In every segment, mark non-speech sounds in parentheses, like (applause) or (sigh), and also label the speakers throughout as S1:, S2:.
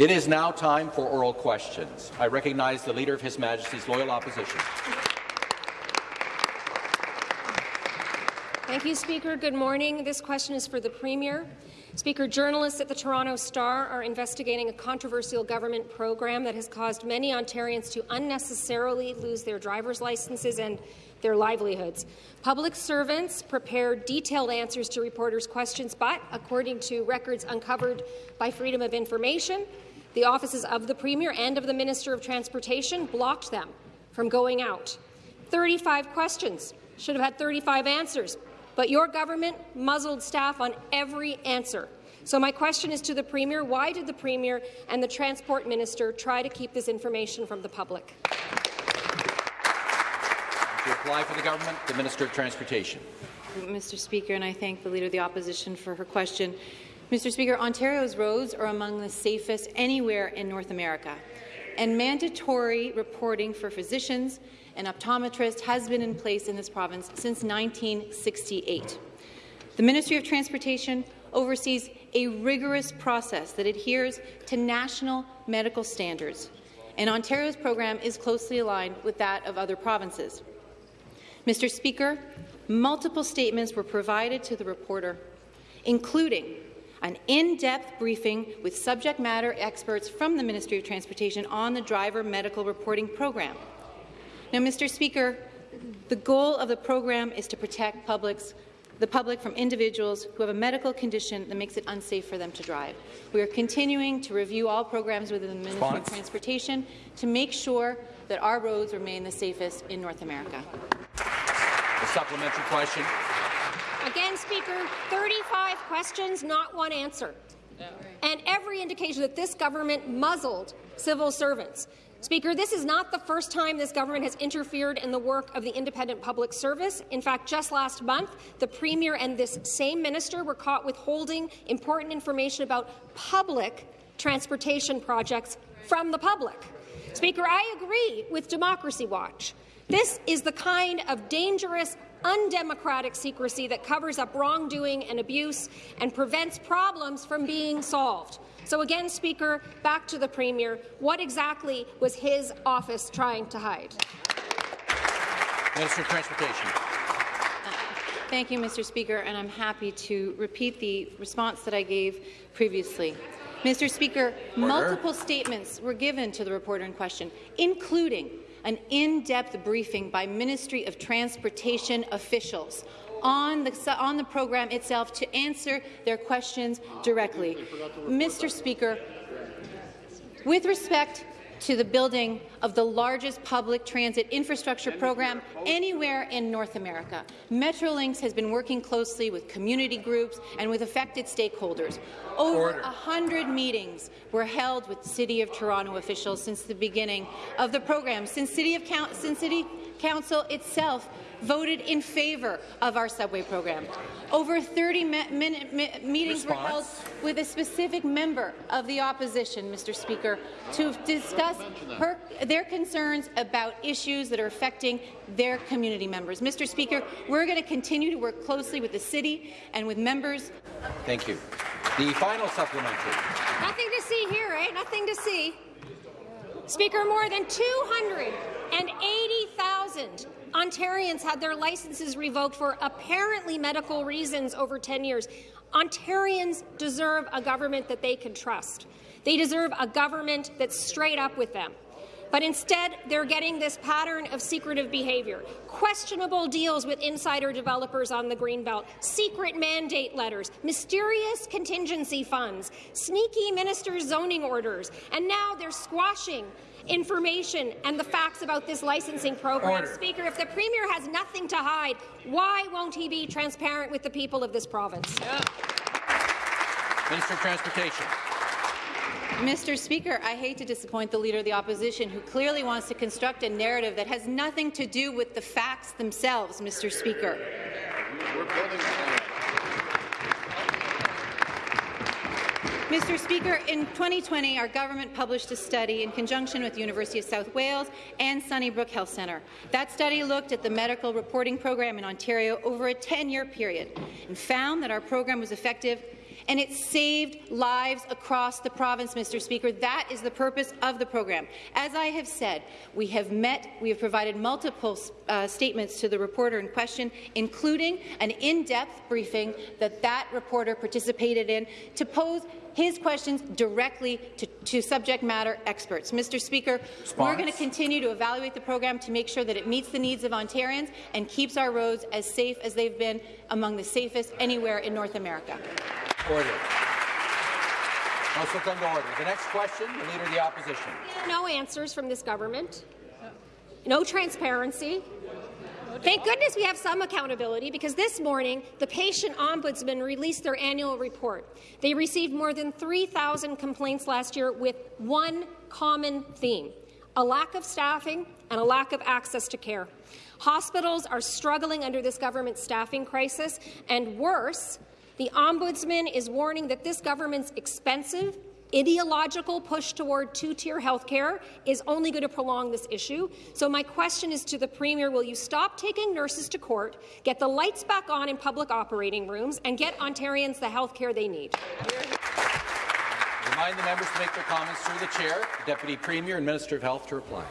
S1: It is now time for oral questions. I recognize the Leader of His Majesty's Loyal Opposition.
S2: Thank you, Speaker. Good morning. This question is for the Premier. Speaker, journalists at the Toronto Star are investigating a controversial government program that has caused many Ontarians to unnecessarily lose their driver's licenses and their livelihoods. Public servants prepare detailed answers to reporters' questions, but according to records uncovered by Freedom of Information, the offices of the Premier and of the Minister of Transportation blocked them from going out. 35 questions should have had 35 answers, but your government muzzled staff on every answer. So my question is to the Premier, why did the Premier and the Transport Minister try to keep this information from the public?
S1: To apply for the government, the Minister of Transportation.
S3: Mr. Speaker, and I thank the Leader of the Opposition for her question. Mr. Speaker, Ontario's roads are among the safest anywhere in North America, and mandatory reporting for physicians and optometrists has been in place in this province since 1968. The Ministry of Transportation oversees a rigorous process that adheres to national medical standards, and Ontario's program is closely aligned with that of other provinces. Mr. Speaker, multiple statements were provided to the reporter, including an in-depth briefing with subject matter experts from the Ministry of Transportation on the driver medical reporting program. Now, Mr. Speaker, the goal of the program is to protect publics, the public from individuals who have a medical condition that makes it unsafe for them to drive. We are continuing to review all programs within the Ministry of Transportation to make sure that our roads remain the safest in North America.
S1: A supplementary question.
S2: Again, Speaker, 35 questions, not one answer. And every indication that this government muzzled civil servants. Speaker, this is not the first time this government has interfered in the work of the independent public service. In fact, just last month, the Premier and this same minister were caught withholding important information about public transportation projects from the public. Speaker, I agree with Democracy Watch. This is the kind of dangerous, undemocratic secrecy that covers up wrongdoing and abuse and prevents problems from being solved. So again, Speaker, back to the Premier. What exactly was his office trying to hide?
S1: Minister of Transportation.
S3: Thank you, Mr. Speaker, and I'm happy to repeat the response that I gave previously. Mr. Speaker, Order. multiple statements were given to the reporter in question, including an in-depth briefing by Ministry of Transportation officials on the, on the program itself to answer their questions directly. Mr. Speaker, with respect to the building of the largest public transit infrastructure program anywhere in North America. Metrolinx has been working closely with community groups and with affected stakeholders. Over 100 meetings were held with City of Toronto officials since the beginning of the program, since City, of since City Council itself voted in favour of our subway program. Over 30 minute meetings Response. were held with a specific member of the opposition, Mr. Speaker, to discuss her, their concerns about issues that are affecting their community members. Mr. Speaker, we're going to continue to work closely with the city and with members.
S1: Thank you. The final supplementary.
S2: Nothing to see here, eh? Nothing to see. Speaker, more than 280,000 Ontarians had their licenses revoked for apparently medical reasons over 10 years. Ontarians deserve a government that they can trust. They deserve a government that's straight up with them. But instead, they're getting this pattern of secretive behaviour, questionable deals with insider developers on the Greenbelt, secret mandate letters, mysterious contingency funds, sneaky ministers' zoning orders, and now they're squashing information and the facts about this licensing program. Order. Speaker, if the Premier has nothing to hide, why won't he be transparent with the people of this province? Yeah.
S1: Minister of Transportation.
S3: Mr. Speaker, I hate to disappoint the Leader of the Opposition, who clearly wants to construct a narrative that has nothing to do with the facts themselves, Mr. Speaker. Mr. Speaker, in 2020, our government published a study in conjunction with the University of South Wales and Sunnybrook Health Centre. That study looked at the medical reporting program in Ontario over a 10-year period and found that our program was effective and it saved lives across the province, Mr. Speaker. That is the purpose of the program. As I have said, we have met, we have provided multiple uh, statements to the reporter in question, including an in-depth briefing that that reporter participated in to pose his questions directly to, to subject matter experts. Mr. Speaker, Response. we're going to continue to evaluate the program to make sure that it meets the needs of Ontarians and keeps our roads as safe as they've been among the safest anywhere in North America.
S1: Order. Also come to order. The next question, the Leader of the Opposition.
S2: No answers from this government. No transparency. Thank goodness we have some accountability because this morning the patient ombudsman released their annual report. They received more than 3,000 complaints last year with one common theme, a lack of staffing and a lack of access to care. Hospitals are struggling under this government staffing crisis, and worse, the Ombudsman is warning that this government's expensive ideological push toward two-tier health care is only going to prolong this issue. So my question is to the Premier, will you stop taking nurses to court, get the lights back on in public operating rooms, and get Ontarians the health care they need?
S1: Remind the members to make their comments through the chair. Deputy Premier and Minister of Health to reply.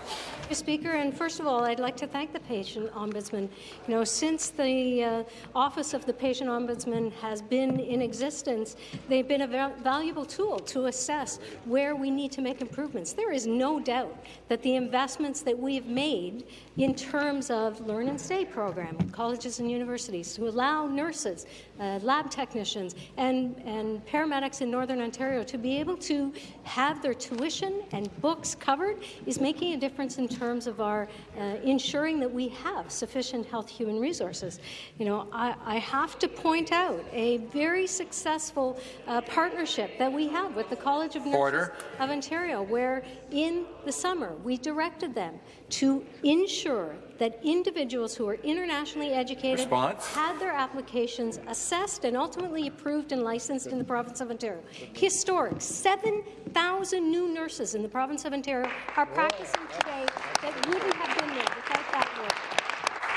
S4: Mr. Speaker, and first of all, I'd like to thank the patient ombudsman. You know, since the uh, office of the patient ombudsman has been in existence, they've been a val valuable tool to assess where we need to make improvements. There is no doubt that the investments that we've made in terms of Learn and Stay program, colleges and universities, to allow nurses, uh, lab technicians, and, and paramedics in Northern Ontario to be able to have their tuition and books covered is making a difference in terms of our uh, ensuring that we have sufficient health human resources. You know, I, I have to point out a very successful uh, partnership that we have with the College of Nurses Order. of Ontario, where in the summer we directed them to ensure that individuals who are internationally educated
S1: Response.
S4: had their applications assessed and ultimately approved and licensed in the province of Ontario. Historic. 7,000 new nurses in the province of Ontario are practicing today that wouldn't have been there without that work.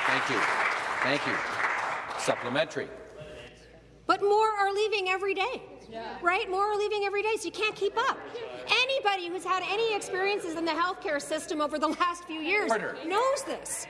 S1: Thank you. Thank you. Supplementary.
S2: But more are leaving every day. Yeah. Right? More are leaving every day, so you can't keep up. Anybody who's had any experiences in the healthcare system over the last few years Order. knows this.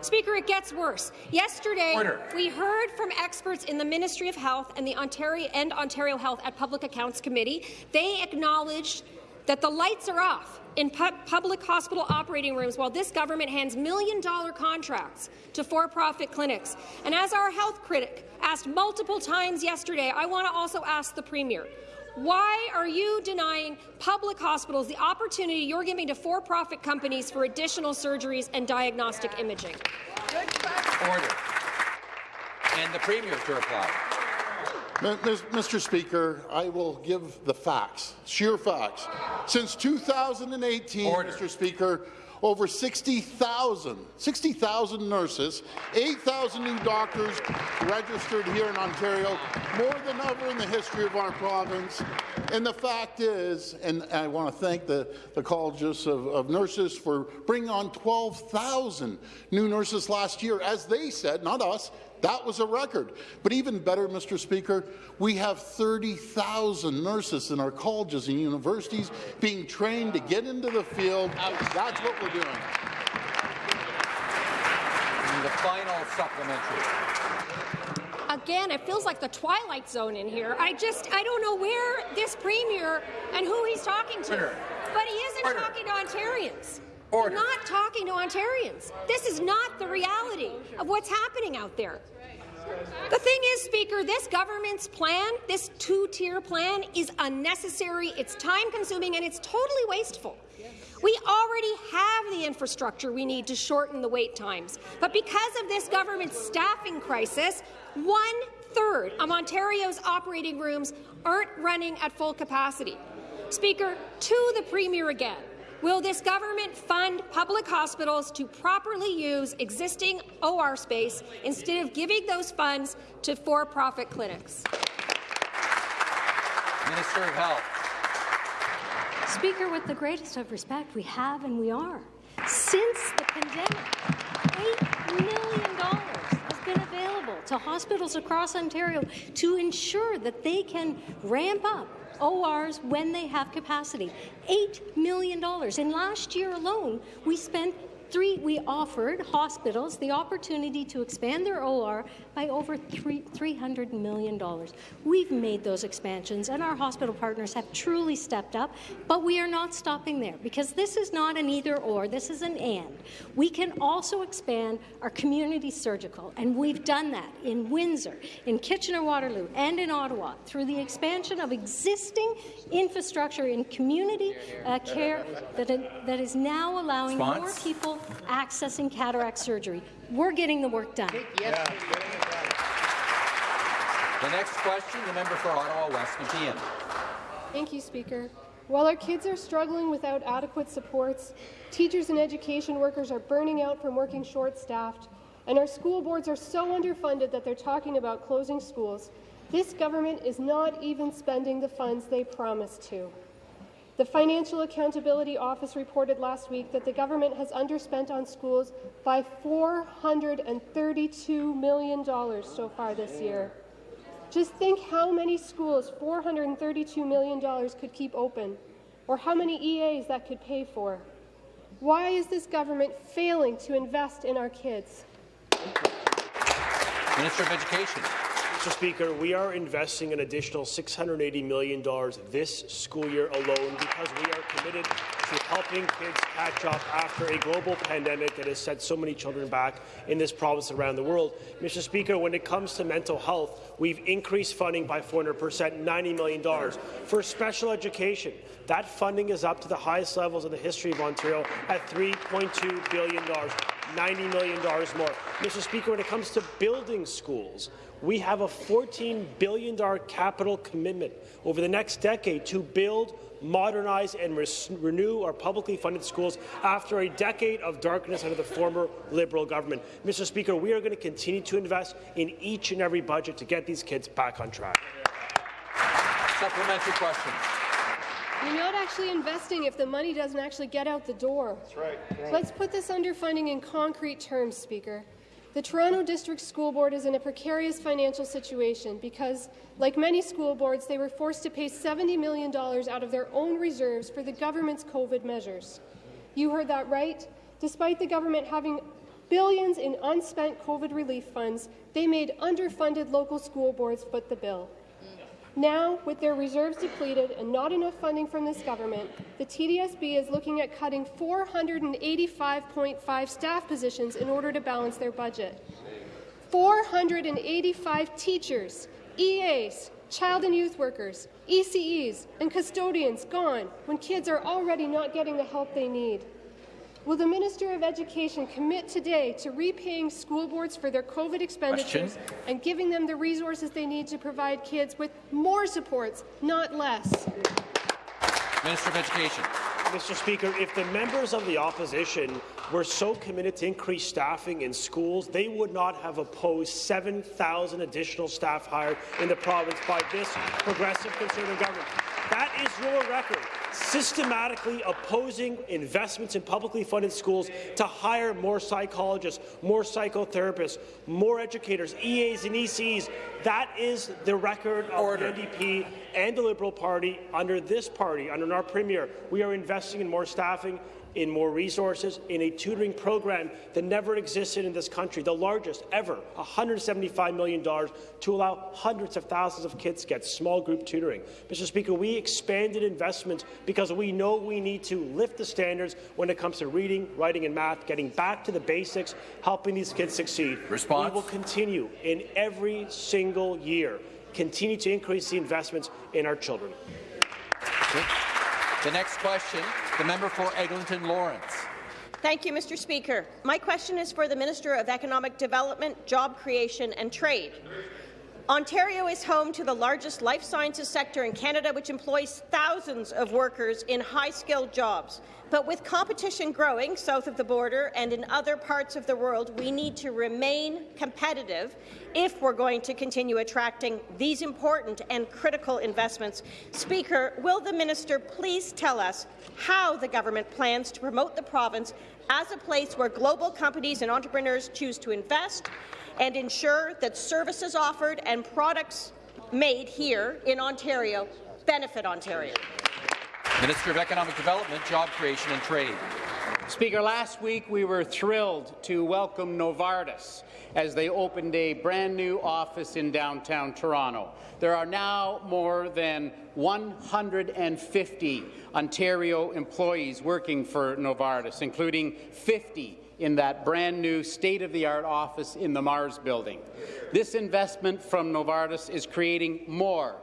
S2: Speaker, it gets worse. Yesterday, Order. we heard from experts in the Ministry of Health and the Ontario and Ontario Health at Public Accounts Committee. They acknowledged that the lights are off in pu public hospital operating rooms while this government hands million-dollar contracts to for-profit clinics. And as our health critic asked multiple times yesterday, I want to also ask the Premier, why are you denying public hospitals the opportunity you're giving to for-profit companies for additional surgeries and diagnostic imaging?
S1: Order. And the Premier to reply.
S5: Mr. Speaker, I will give the facts, sheer facts. Since 2018, Order. Mr. Speaker, over 60,000 60,000 nurses, 8,000 new doctors registered here in Ontario, more than ever in the history of our province. And the fact is, and I want to thank the, the colleges of, of nurses for bringing on 12,000 new nurses last year, as they said, not us, that was a record. But even better, Mr. Speaker, we have 30,000 nurses in our colleges and universities being trained to get into the field. That's what we're doing.
S1: And the final supplementary.
S2: Again, it feels like the Twilight Zone in here. I just, I don't know where this Premier and who he's talking to. But he isn't Order. talking to Ontarians. Order. He's not talking to Ontarians. This is not the reality of what's happening out there. The thing is, Speaker, this government's plan, this two-tier plan, is unnecessary, it's time-consuming, and it's totally wasteful. We already have the infrastructure we need to shorten the wait times. But because of this government's staffing crisis, one-third of Ontario's operating rooms aren't running at full capacity. Speaker, to the Premier again. Will this government fund public hospitals to properly use existing OR space instead of giving those funds to for-profit clinics?
S1: Minister of Health.
S4: Speaker, with the greatest of respect, we have and we are. Since the pandemic, $8 million has been available to hospitals across Ontario to ensure that they can ramp up ORs when they have capacity. $8 million. In last year alone, we spent Three, we offered hospitals the opportunity to expand their OR by over three, $300 million. We've made those expansions, and our hospital partners have truly stepped up, but we are not stopping there because this is not an either-or, this is an and. We can also expand our community surgical, and we've done that in Windsor, in Kitchener-Waterloo, and in Ottawa through the expansion of existing infrastructure in community uh, care that, that is now allowing
S1: Response?
S4: more people accessing cataract surgery. We're getting the work done.
S1: The next question, the member for Ottawa West Nepean.
S6: Thank you, Speaker. While our kids are struggling without adequate supports, teachers and education workers are burning out from working short-staffed, and our school boards are so underfunded that they're talking about closing schools, this government is not even spending the funds they promised to. The Financial Accountability Office reported last week that the government has underspent on schools by $432 million so far this year. Just think how many schools $432 million could keep open, or how many EAs that could pay for. Why is this government failing to invest in our kids?
S1: Minister of Education.
S7: Mr. Speaker, we are investing an additional $680 million this school year alone because we are committed to helping kids catch up after a global pandemic that has set so many children back in this province around the world. Mr. Speaker, when it comes to mental health, we've increased funding by 400 percent, $90 million. For special education, that funding is up to the highest levels in the history of Ontario at $3.2 billion. $90 million more. Mr. Speaker, when it comes to building schools, we have a $14 billion capital commitment over the next decade to build, modernize and re renew our publicly funded schools after a decade of darkness under the former Liberal government. Mr. Speaker, we are going to continue to invest in each and every budget to get these kids back on track.
S1: Supplementary question.
S6: You're not actually investing if the money doesn't actually get out the door. That's right. right. Let's put this underfunding in concrete terms, Speaker. The Toronto District School Board is in a precarious financial situation because, like many school boards, they were forced to pay $70 million out of their own reserves for the government's COVID measures. You heard that right. Despite the government having billions in unspent COVID relief funds, they made underfunded local school boards foot the bill. Now, with their reserves depleted and not enough funding from this government, the TDSB is looking at cutting 485.5 staff positions in order to balance their budget. 485 teachers, EAs, child and youth workers, ECEs, and custodians gone when kids are already not getting the help they need. Will the Minister of Education commit today to repaying school boards for their COVID expenditures
S1: Question.
S6: and giving them the resources they need to provide kids with more supports, not less?
S1: Minister of Education.
S7: Mr. Speaker, if the members of the opposition were so committed to increase staffing in schools, they would not have opposed 7,000 additional staff hired in the province by this progressive Conservative government. That is your record, systematically opposing investments in publicly funded schools to hire more psychologists, more psychotherapists, more educators, EAs and ECs. That is the record of
S1: Order.
S7: the NDP and the Liberal Party under this party, under our Premier. We are investing in more staffing, in more resources, in a tutoring program that never existed in this country, the largest ever, $175 million to allow hundreds of thousands of kids to get small group tutoring. Mr. Speaker, we expanded investments because we know we need to lift the standards when it comes to reading, writing and math, getting back to the basics, helping these kids succeed.
S1: Response?
S7: We will continue in every single year, continue to increase the investments in our children.
S1: The next question, the member for Eglinton Lawrence.
S8: Thank you, Mr. Speaker. My question is for the Minister of Economic Development, Job Creation and Trade. Ontario is home to the largest life sciences sector in Canada, which employs thousands of workers in high-skilled jobs. But with competition growing south of the border and in other parts of the world, we need to remain competitive if we're going to continue attracting these important and critical investments. Speaker, will the minister please tell us how the government plans to promote the province as a place where global companies and entrepreneurs choose to invest and ensure that services offered and products made here in Ontario benefit Ontario.
S1: Minister of Economic Development, Job Creation and Trade.
S9: Speaker, last week we were thrilled to welcome Novartis as they opened a brand new office in downtown Toronto. There are now more than 150 Ontario employees working for Novartis, including 50 in that brand new state-of-the-art office in the Mars building. This investment from Novartis is creating more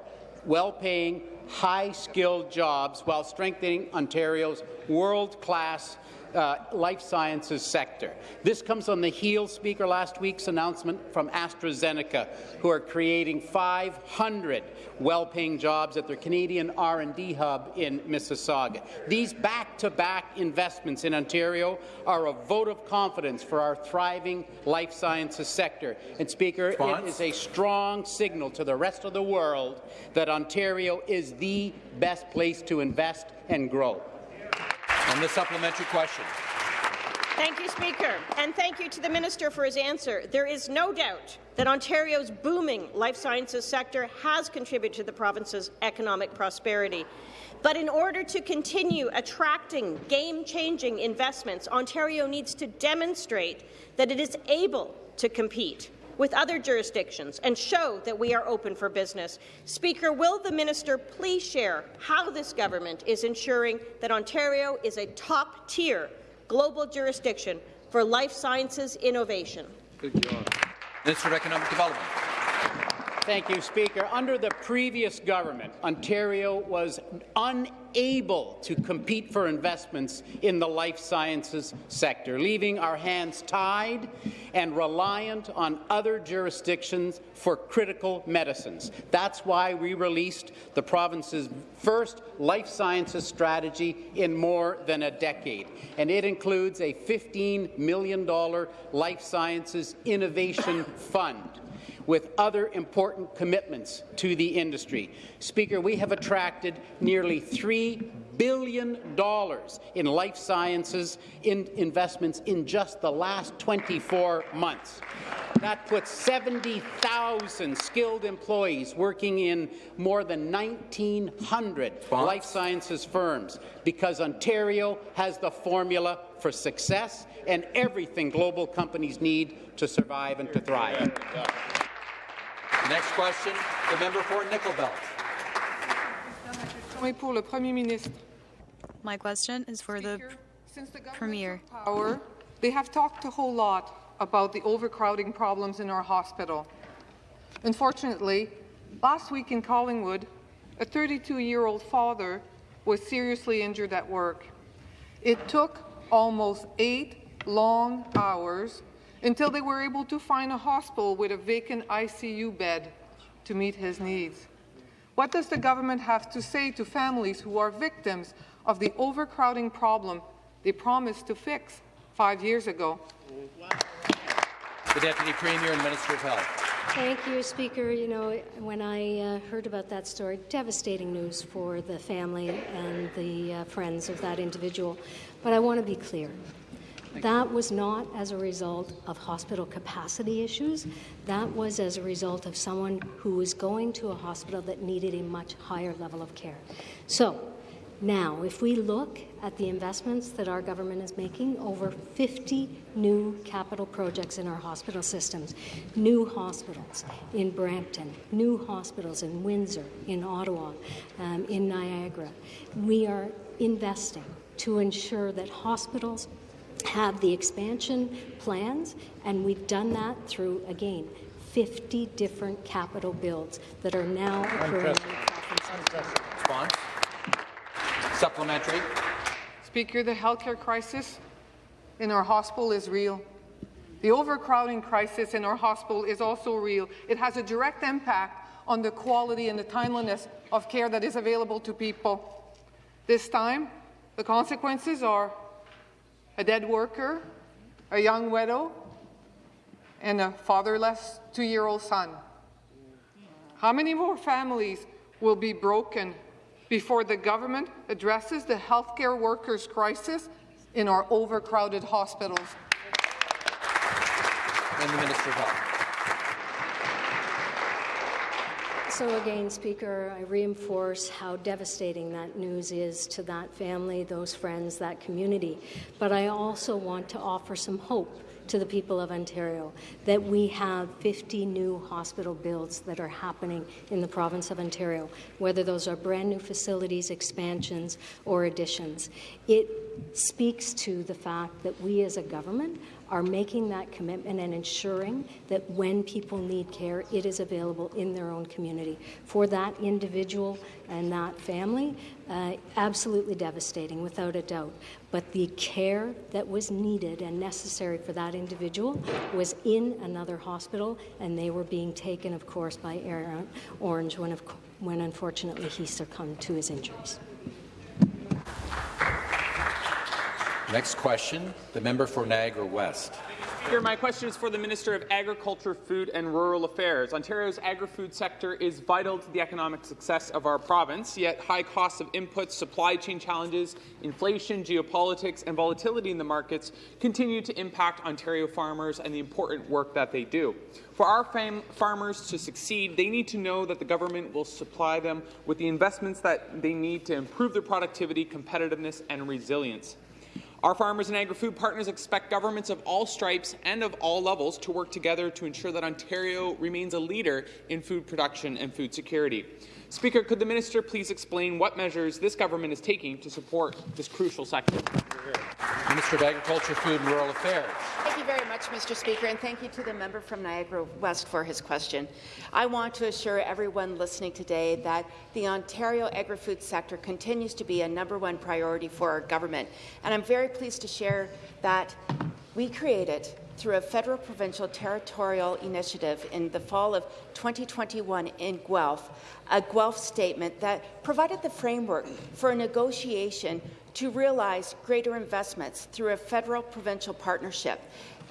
S9: well-paying, high-skilled jobs while strengthening Ontario's world-class uh, life sciences sector. This comes on the heels, Speaker, last week's announcement from AstraZeneca, who are creating 500 well-paying jobs at their Canadian R&D hub in Mississauga. These back-to-back -back investments in Ontario are a vote of confidence for our thriving life sciences sector. And, Speaker, Response? it is a strong signal to the rest of the world that Ontario is the best place to invest and grow.
S1: And the supplementary question.
S8: Thank you, Speaker, and thank you to the Minister for his answer. There is no doubt that Ontario's booming life sciences sector has contributed to the province's economic prosperity. But in order to continue attracting game-changing investments, Ontario needs to demonstrate that it is able to compete with other jurisdictions and show that we are open for business. Speaker, will the minister please share how this government is ensuring that Ontario is a top-tier global jurisdiction for life sciences innovation?
S1: Good job. Minister of Economic Development.
S9: Thank you, Speaker. Under the previous government, Ontario was unable to compete for investments in the life sciences sector, leaving our hands tied and reliant on other jurisdictions for critical medicines. That's why we released the province's first life sciences strategy in more than a decade, and it includes a $15 million life sciences innovation fund with other important commitments to the industry. Speaker, we have attracted nearly $3 billion in life sciences in investments in just the last 24 months. That puts 70,000 skilled employees working in more than 1,900 life sciences firms because Ontario has the formula for success and everything global companies need to survive and to thrive.
S1: Next question, the member for Nickel Belt.
S10: My question is for the Premier.
S11: Power, they have talked a whole lot about the overcrowding problems in our hospital. Unfortunately, last week in Collingwood, a 32-year-old father was seriously injured at work. It took almost eight long hours until they were able to find a hospital with a vacant ICU bed to meet his needs. What does the government have to say to families who are victims of the overcrowding problem they promised to fix five years ago?
S1: The Deputy Premier and Minister of Health.
S4: Thank you, Speaker. You know, when I uh, heard about that story, devastating news for the family and the uh, friends of that individual. But I want to be clear. That was not as a result of hospital capacity issues. That was as a result of someone who was going to a hospital that needed a much higher level of care. So, now, if we look at the investments that our government is making, over 50 new capital projects in our hospital systems, new hospitals in Brampton, new hospitals in Windsor, in Ottawa, um, in Niagara, we are investing to ensure that hospitals have the expansion plans, and we've done that through, again, 50 different capital builds that are now occurring
S1: Response. Supplementary.
S11: Speaker, the healthcare crisis in our hospital is real. The overcrowding crisis in our hospital is also real. It has a direct impact on the quality and the timeliness of care that is available to people. This time, the consequences are a dead worker, a young widow, and a fatherless two-year-old son. How many more families will be broken before the government addresses the healthcare workers' crisis in our overcrowded hospitals?
S1: And the Minister of Health.
S4: So again, Speaker, I reinforce how devastating that news is to that family, those friends, that community. But I also want to offer some hope to the people of Ontario that we have 50 new hospital builds that are happening in the province of Ontario, whether those are brand new facilities, expansions, or additions. It speaks to the fact that we as a government are making that commitment and ensuring that when people need care, it is available in their own community. For that individual and that family, uh, absolutely devastating, without a doubt. But the care that was needed and necessary for that individual was in another hospital, and they were being taken, of course, by Aaron Ornge when, when unfortunately he succumbed to his injuries.
S1: Next question, the member for Niagara West.
S12: Speaker, my question is for the Minister of Agriculture, Food and Rural Affairs. Ontario's agri-food sector is vital to the economic success of our province, yet high costs of inputs, supply chain challenges, inflation, geopolitics and volatility in the markets continue to impact Ontario farmers and the important work that they do. For our farmers to succeed, they need to know that the government will supply them with the investments that they need to improve their productivity, competitiveness and resilience. Our farmers and agri-food partners expect governments of all stripes and of all levels to work together to ensure that Ontario remains a leader in food production and food security. Speaker, could the minister please explain what measures this government is taking to support this crucial sector?
S1: Minister of Agriculture, Food and Rural Affairs.
S13: Thank you very much, Mr. Speaker, and thank you to the member from Niagara West for his question. I want to assure everyone listening today that the Ontario agri-food sector continues to be a number one priority for our government, and I'm very pleased to share that we created through a federal, provincial, territorial initiative in the fall of 2021 in Guelph, a Guelph statement that provided the framework for a negotiation to realize greater investments through a federal-provincial partnership.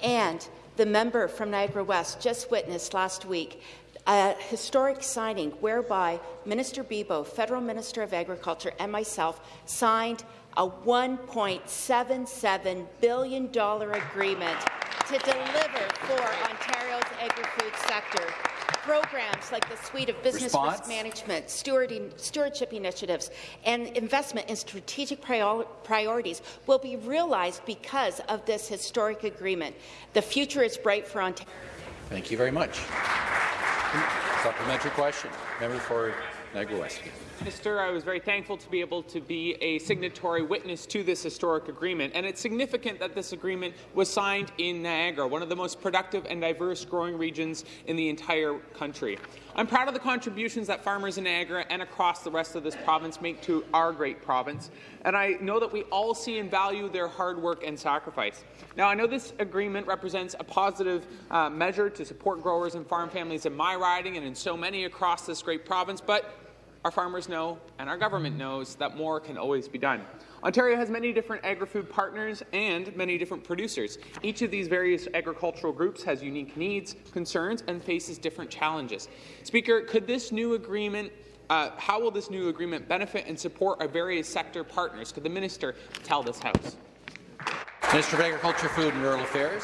S13: And the member from Niagara West just witnessed last week a historic signing whereby Minister Bibeau, Federal Minister of Agriculture, and myself signed a $1.77 billion agreement to deliver for Ontario's agri-food sector. Programs like the suite of business Response? risk management, stewardship initiatives, and investment in strategic prior priorities will be realized because of this historic agreement. The future is bright for Ontario.
S1: Thank you very much. Supplementary question. Member for Niagara West.
S12: Minister, I was very thankful to be able to be a signatory witness to this historic agreement, and it's significant that this agreement was signed in Niagara, one of the most productive and diverse growing regions in the entire country. I'm proud of the contributions that farmers in Niagara and across the rest of this province make to our great province, and I know that we all see and value their hard work and sacrifice. Now, I know this agreement represents a positive uh, measure to support growers and farm families in my riding and in so many across this great province, but our farmers know and our government knows that more can always be done. Ontario has many different agri-food partners and many different producers. Each of these various agricultural groups has unique needs, concerns, and faces different challenges. Speaker, could this new agreement uh, how will this new agreement benefit and support our various sector partners? Could the minister tell this House?
S1: Minister of Agriculture, Food and Rural Affairs.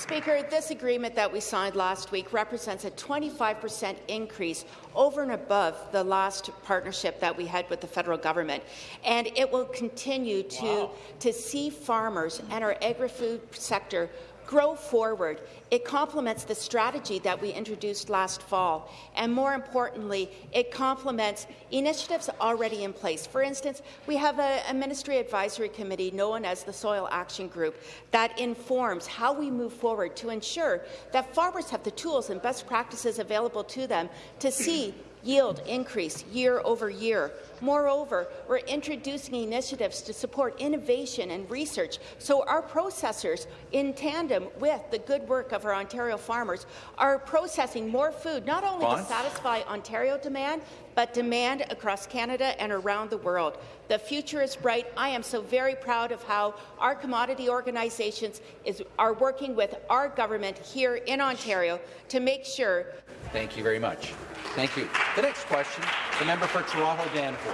S13: Speaker, this agreement that we signed last week represents a 25 per cent increase over and above the last partnership that we had with the federal government. And it will continue to, wow. to see farmers and our agri-food sector grow forward. It complements the strategy that we introduced last fall, and more importantly, it complements initiatives already in place. For instance, we have a, a Ministry Advisory Committee known as the Soil Action Group that informs how we move forward to ensure that farmers have the tools and best practices available to them to see yield increase year over year. Moreover, we're introducing initiatives to support innovation and research so our processors, in tandem with the good work of our Ontario farmers, are processing more food, not only to satisfy Ontario demand, but demand across Canada and around the world. The future is bright. I am so very proud of how our commodity organizations is, are working with our government here in Ontario to make sure.
S1: Thank you very much. Thank you. The next question, the member for Toronto Danforth.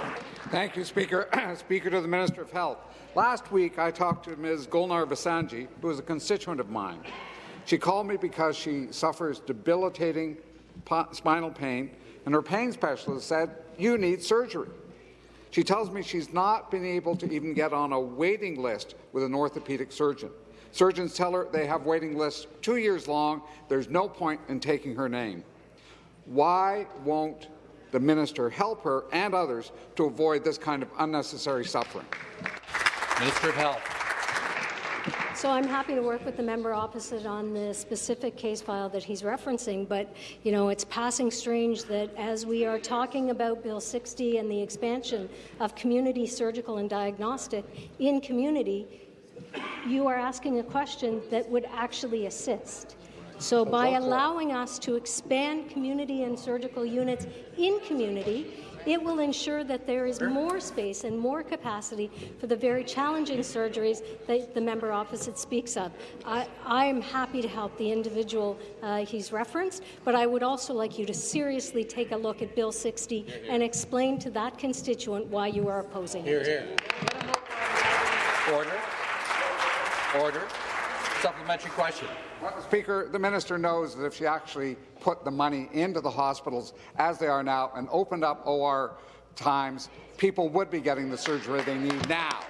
S14: Thank you, Speaker. (clears throat) Speaker to the Minister of Health. Last week, I talked to Ms. Gulnar Vasanji, who is a constituent of mine. She called me because she suffers debilitating spinal pain and her pain specialist said, you need surgery. She tells me she's not been able to even get on a waiting list with an orthopedic surgeon. Surgeons tell her they have waiting lists two years long. There's no point in taking her name. Why won't the minister help her and others to avoid this kind of unnecessary suffering?
S1: Minister of Health.
S4: So I'm happy to work with the member opposite on the specific case file that he's referencing, but you know it's passing strange that as we are talking about Bill 60 and the expansion of community surgical and diagnostic in community, you are asking a question that would actually assist. So by allowing us to expand community and surgical units in community, it will ensure that there is more space and more capacity for the very challenging surgeries that the member opposite speaks of. I, am happy to help the individual uh, he's referenced, but I would also like you to seriously take a look at Bill 60 and explain to that constituent why you are opposing
S1: Here,
S4: it.
S1: here. Order. Order. Supplementary question.
S14: Well, Speaker, the minister knows that if she actually put the money into the hospitals as they are now and opened up OR times, people would be getting the surgery they need now.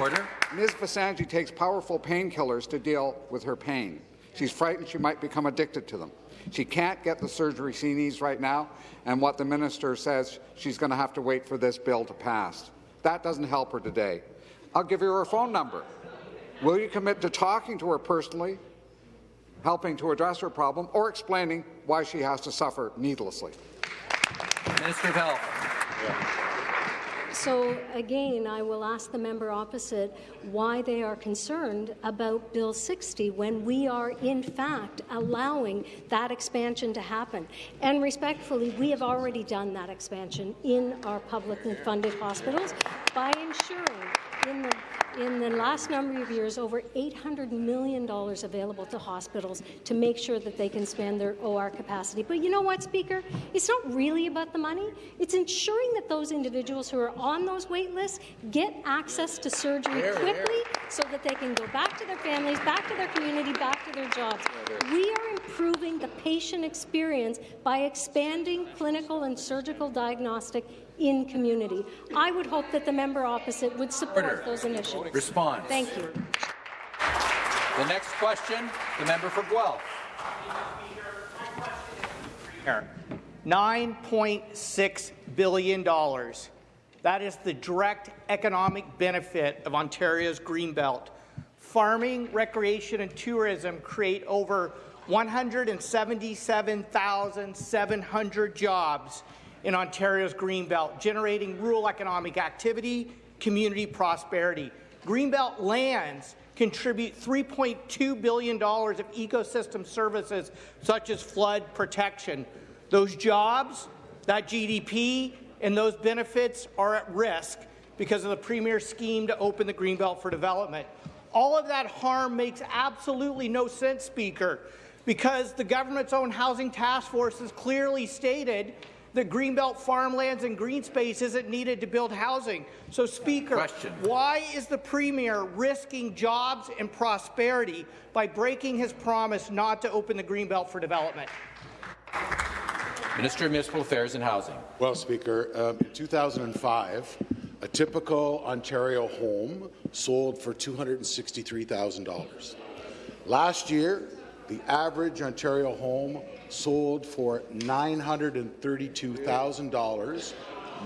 S1: Order.
S14: Ms. Vasanji takes powerful painkillers to deal with her pain. She's frightened she might become addicted to them. She can't get the surgery she needs right now, and what the minister says, she's going to have to wait for this bill to pass. That doesn't help her today. I'll give you her phone number. Will you commit to talking to her personally, helping to address her problem, or explaining why she has to suffer needlessly?
S1: Minister of Health.
S4: So again, I will ask the member opposite why they are concerned about Bill 60 when we are in fact allowing that expansion to happen. And respectfully, we have already done that expansion in our publicly funded hospitals by ensuring in the in the last number of years, over $800 million available to hospitals to make sure that they can expand their OR capacity. But you know what, Speaker? It's not really about the money. It's ensuring that those individuals who are on those wait lists get access to surgery quickly so that they can go back to their families, back to their community, back to their jobs. We are improving the patient experience by expanding clinical and surgical diagnostic in community. I would hope that the member opposite would support
S1: Order.
S4: those initiatives.
S1: Response.
S4: Thank you.
S1: The next question, the member for Guelph.
S15: $9.6 billion. That is the direct economic benefit of Ontario's Greenbelt. Farming, recreation and tourism create over 177,700 jobs in Ontario's Greenbelt, generating rural economic activity, community prosperity. Greenbelt lands contribute $3.2 billion of ecosystem services such as flood protection. Those jobs, that GDP, and those benefits are at risk because of the Premier's scheme to open the Greenbelt for development. All of that harm makes absolutely no sense, Speaker, because the government's own housing task force has clearly stated that Greenbelt farmlands and green space isn't needed to build housing. So, Speaker,
S1: Question.
S15: why is the Premier risking jobs and prosperity by breaking his promise not to open the Greenbelt for development?
S1: Minister of Municipal Affairs and Housing.
S16: Well, Speaker, um, in 2005, a typical Ontario home sold for $263,000. Last year, the average Ontario home sold for $932,000,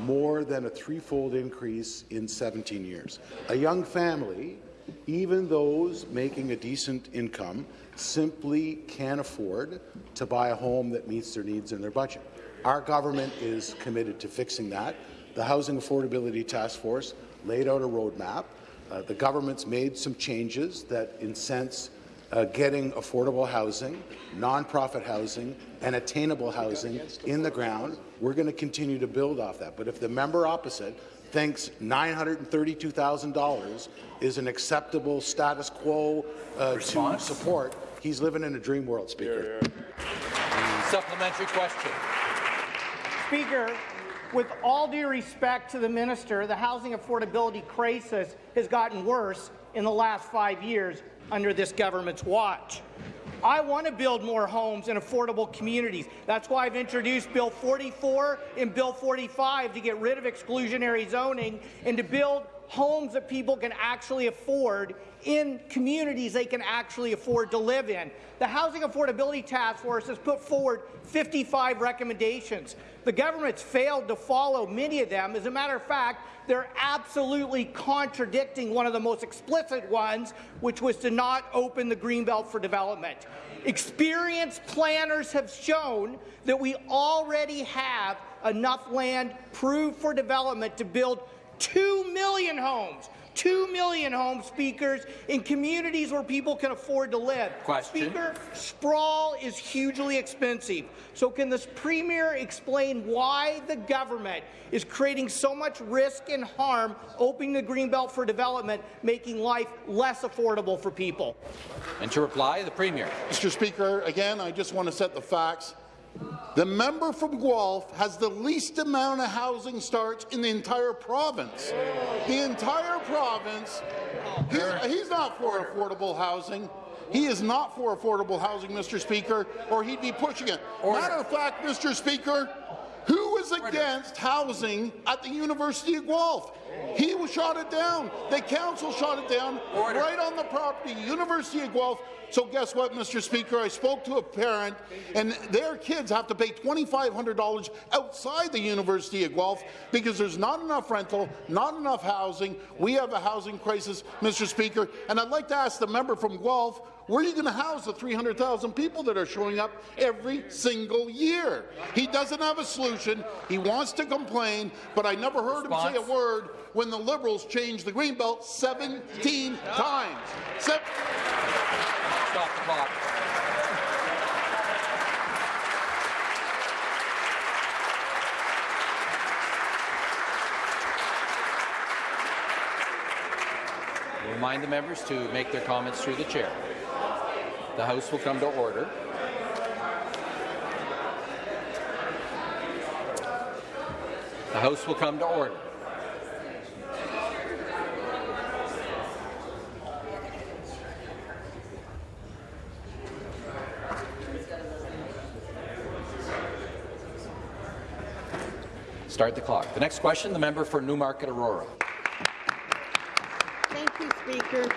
S16: more than a threefold increase in 17 years. A young family, even those making a decent income, simply can't afford to buy a home that meets their needs and their budget. Our government is committed to fixing that. The Housing Affordability Task Force laid out a roadmap. Uh, the government's made some changes that incents uh, getting affordable housing, nonprofit housing, and attainable housing in the ground. We're going to continue to build off that. But if the member opposite thinks $932,000 is an acceptable status quo uh, to support, he's living in a dream world, Speaker.
S1: Supplementary question.
S15: Speaker, with all due respect to the minister, the housing affordability crisis has gotten worse in the last five years under this government's watch. I want to build more homes and affordable communities. That's why I've introduced Bill 44 and Bill 45 to get rid of exclusionary zoning and to build homes that people can actually afford in communities they can actually afford to live in. The Housing Affordability Task Force has put forward 55 recommendations. The government's failed to follow many of them. As a matter of fact, they're absolutely contradicting one of the most explicit ones, which was to not open the Greenbelt for development. Experienced planners have shown that we already have enough land proved for development to build 2 million homes. 2 million home speakers in communities where people can afford to live.
S1: Question.
S15: Speaker, sprawl is hugely expensive. So can this Premier explain why the government is creating so much risk and harm opening the Greenbelt for development, making life less affordable for people?
S1: And to reply, the Premier.
S5: Mr. Speaker, again, I just want to set the facts. The member from Guelph has the least amount of housing starts in the entire province. The entire province. He's, he's not for affordable housing. He is not for affordable housing, Mr. Speaker, or he'd be pushing it. Matter of fact, Mr. Speaker, who was against housing at the University of Guelph? He was shot it down. The council shot it down right on the property, University of Guelph. So guess what, Mr. Speaker? I spoke to a parent, and their kids have to pay $2,500 outside the University of Guelph because there's not enough rental, not enough housing. We have a housing crisis, Mr. Speaker. And I'd like to ask the member from Guelph, where are you going to house the 300,000 people that are showing up every single year? He doesn't have a solution. He wants to complain, but I never heard him say a word when the Liberals changed the Greenbelt 17 times. Se
S1: Stop the clock. Remind the members to make their comments through the chair. The House will come to order. The House will come to order. Start the clock. The next question, the member for Newmarket Aurora.
S17: Thank you, Speaker.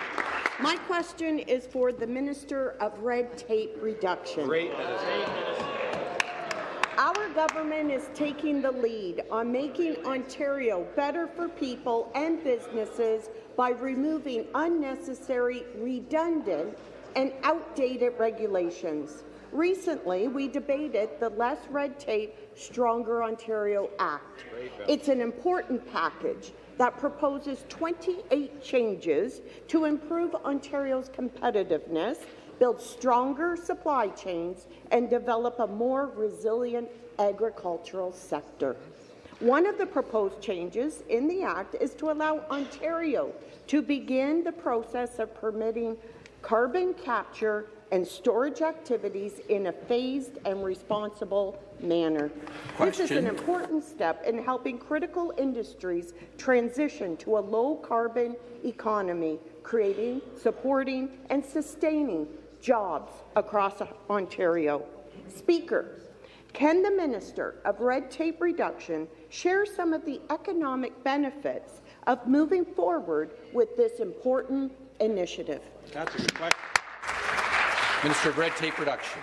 S17: Question is for the Minister of Red Tape Reduction.
S1: Great.
S17: Our government is taking the lead on making Ontario better for people and businesses by removing unnecessary, redundant and outdated regulations. Recently, we debated the Less Red Tape, Stronger Ontario Act. It's an important package that proposes 28 changes to improve Ontario's competitiveness, build stronger supply chains, and develop a more resilient agricultural sector. One of the proposed changes in the Act is to allow Ontario to begin the process of permitting carbon capture and storage activities in a phased and responsible manner. This is an important step in helping critical industries transition to a low-carbon economy, creating, supporting and sustaining jobs across Ontario. Speaker, can the Minister of Red Tape Reduction share some of the economic benefits of moving forward with this important initiative?
S18: That's a good question.
S1: Minister of Red Tape Reduction.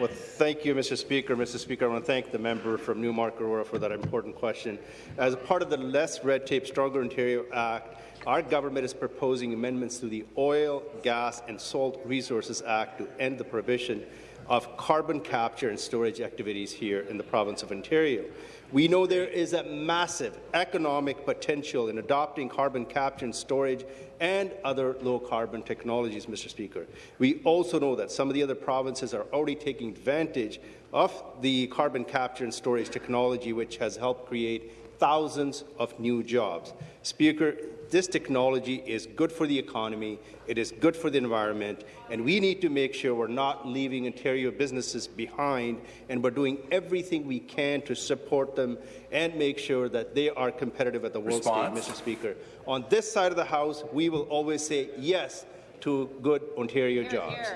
S18: Well, thank you, Mr. Speaker. Mr. Speaker, I want to thank the member from Newmarket Aurora for that important question. As part of the Less Red Tape, Stronger Ontario Act, our government is proposing amendments to the Oil, Gas and Salt Resources Act to end the prohibition of carbon capture and storage activities here in the province of Ontario. We know there is a massive economic potential in adopting carbon capture and storage and other low-carbon technologies, Mr. Speaker. We also know that some of the other provinces are already taking advantage of the carbon capture and storage technology, which has helped create thousands of new jobs. Speaker, this technology is good for the economy, it is good for the environment, and we need to make sure we're not leaving Ontario businesses behind, and we're doing everything we can to support them and make sure that they are competitive at the world
S1: Response.
S18: stage, Mr. Speaker. On this side of the House, we will always say yes to good Ontario jobs.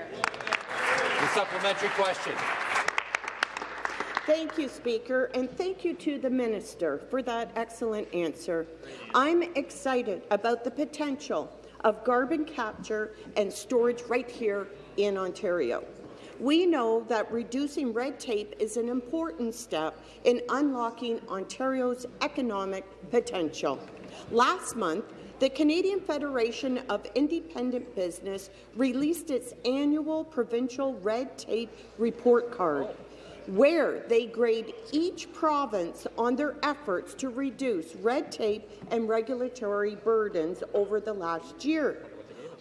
S1: The supplementary question.
S17: Thank you, Speaker, and thank you to the Minister for that excellent answer. I'm excited about the potential of carbon capture and storage right here in Ontario. We know that reducing red tape is an important step in unlocking Ontario's economic potential. Last month, the Canadian Federation of Independent Business released its annual provincial red tape report card where they grade each province on their efforts to reduce red tape and regulatory burdens over the last year.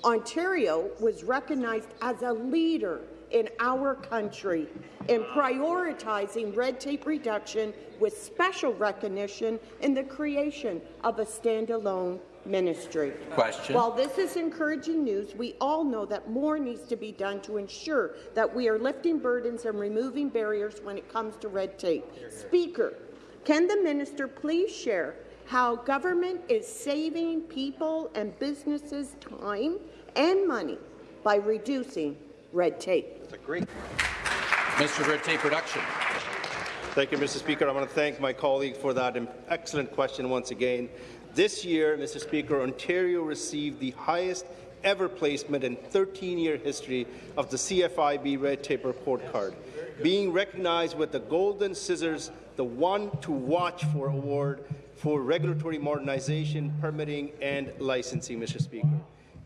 S17: Ontario was recognized as a leader in our country in prioritizing red tape reduction with special recognition in the creation of a standalone ministry.
S1: Question.
S17: While this is encouraging news, we all know that more needs to be done to ensure that we are lifting burdens and removing barriers when it comes to red tape. Speaker, can the minister please share how government is saving people and businesses time and money by reducing red tape?
S18: That's a great.
S1: Mr. Red Tape Production.
S18: Thank you, Mr. Speaker. I want to thank my colleague for that excellent question once again. This year, Mr. Speaker, Ontario received the highest ever placement in 13-year history of the CFIB Red Tape Report Card, being recognized with the Golden Scissors, the One to Watch For Award for regulatory modernization, permitting and licensing, Mr. Speaker.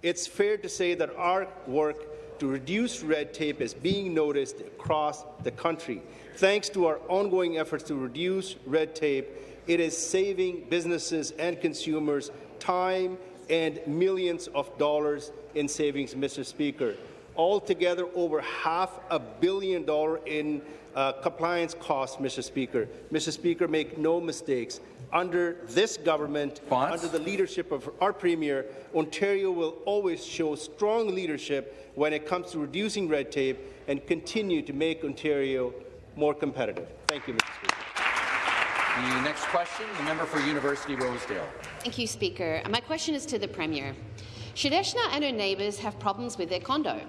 S18: It's fair to say that our work to reduce red tape is being noticed across the country. Thanks to our ongoing efforts to reduce red tape, it is saving businesses and consumers time and millions of dollars in savings, Mr. Speaker. Altogether, over half a billion dollars in uh, compliance costs, Mr. Speaker. Mr. Speaker, make no mistakes. Under this government, under the leadership of our Premier, Ontario will always show strong leadership when it comes to reducing red tape and continue to make Ontario more competitive. Thank you, Mr. Speaker.
S1: The next question, the member for University Rosedale.
S19: Thank you, Speaker. My question is to the Premier. Shadeshna and her neighbours have problems with their condo.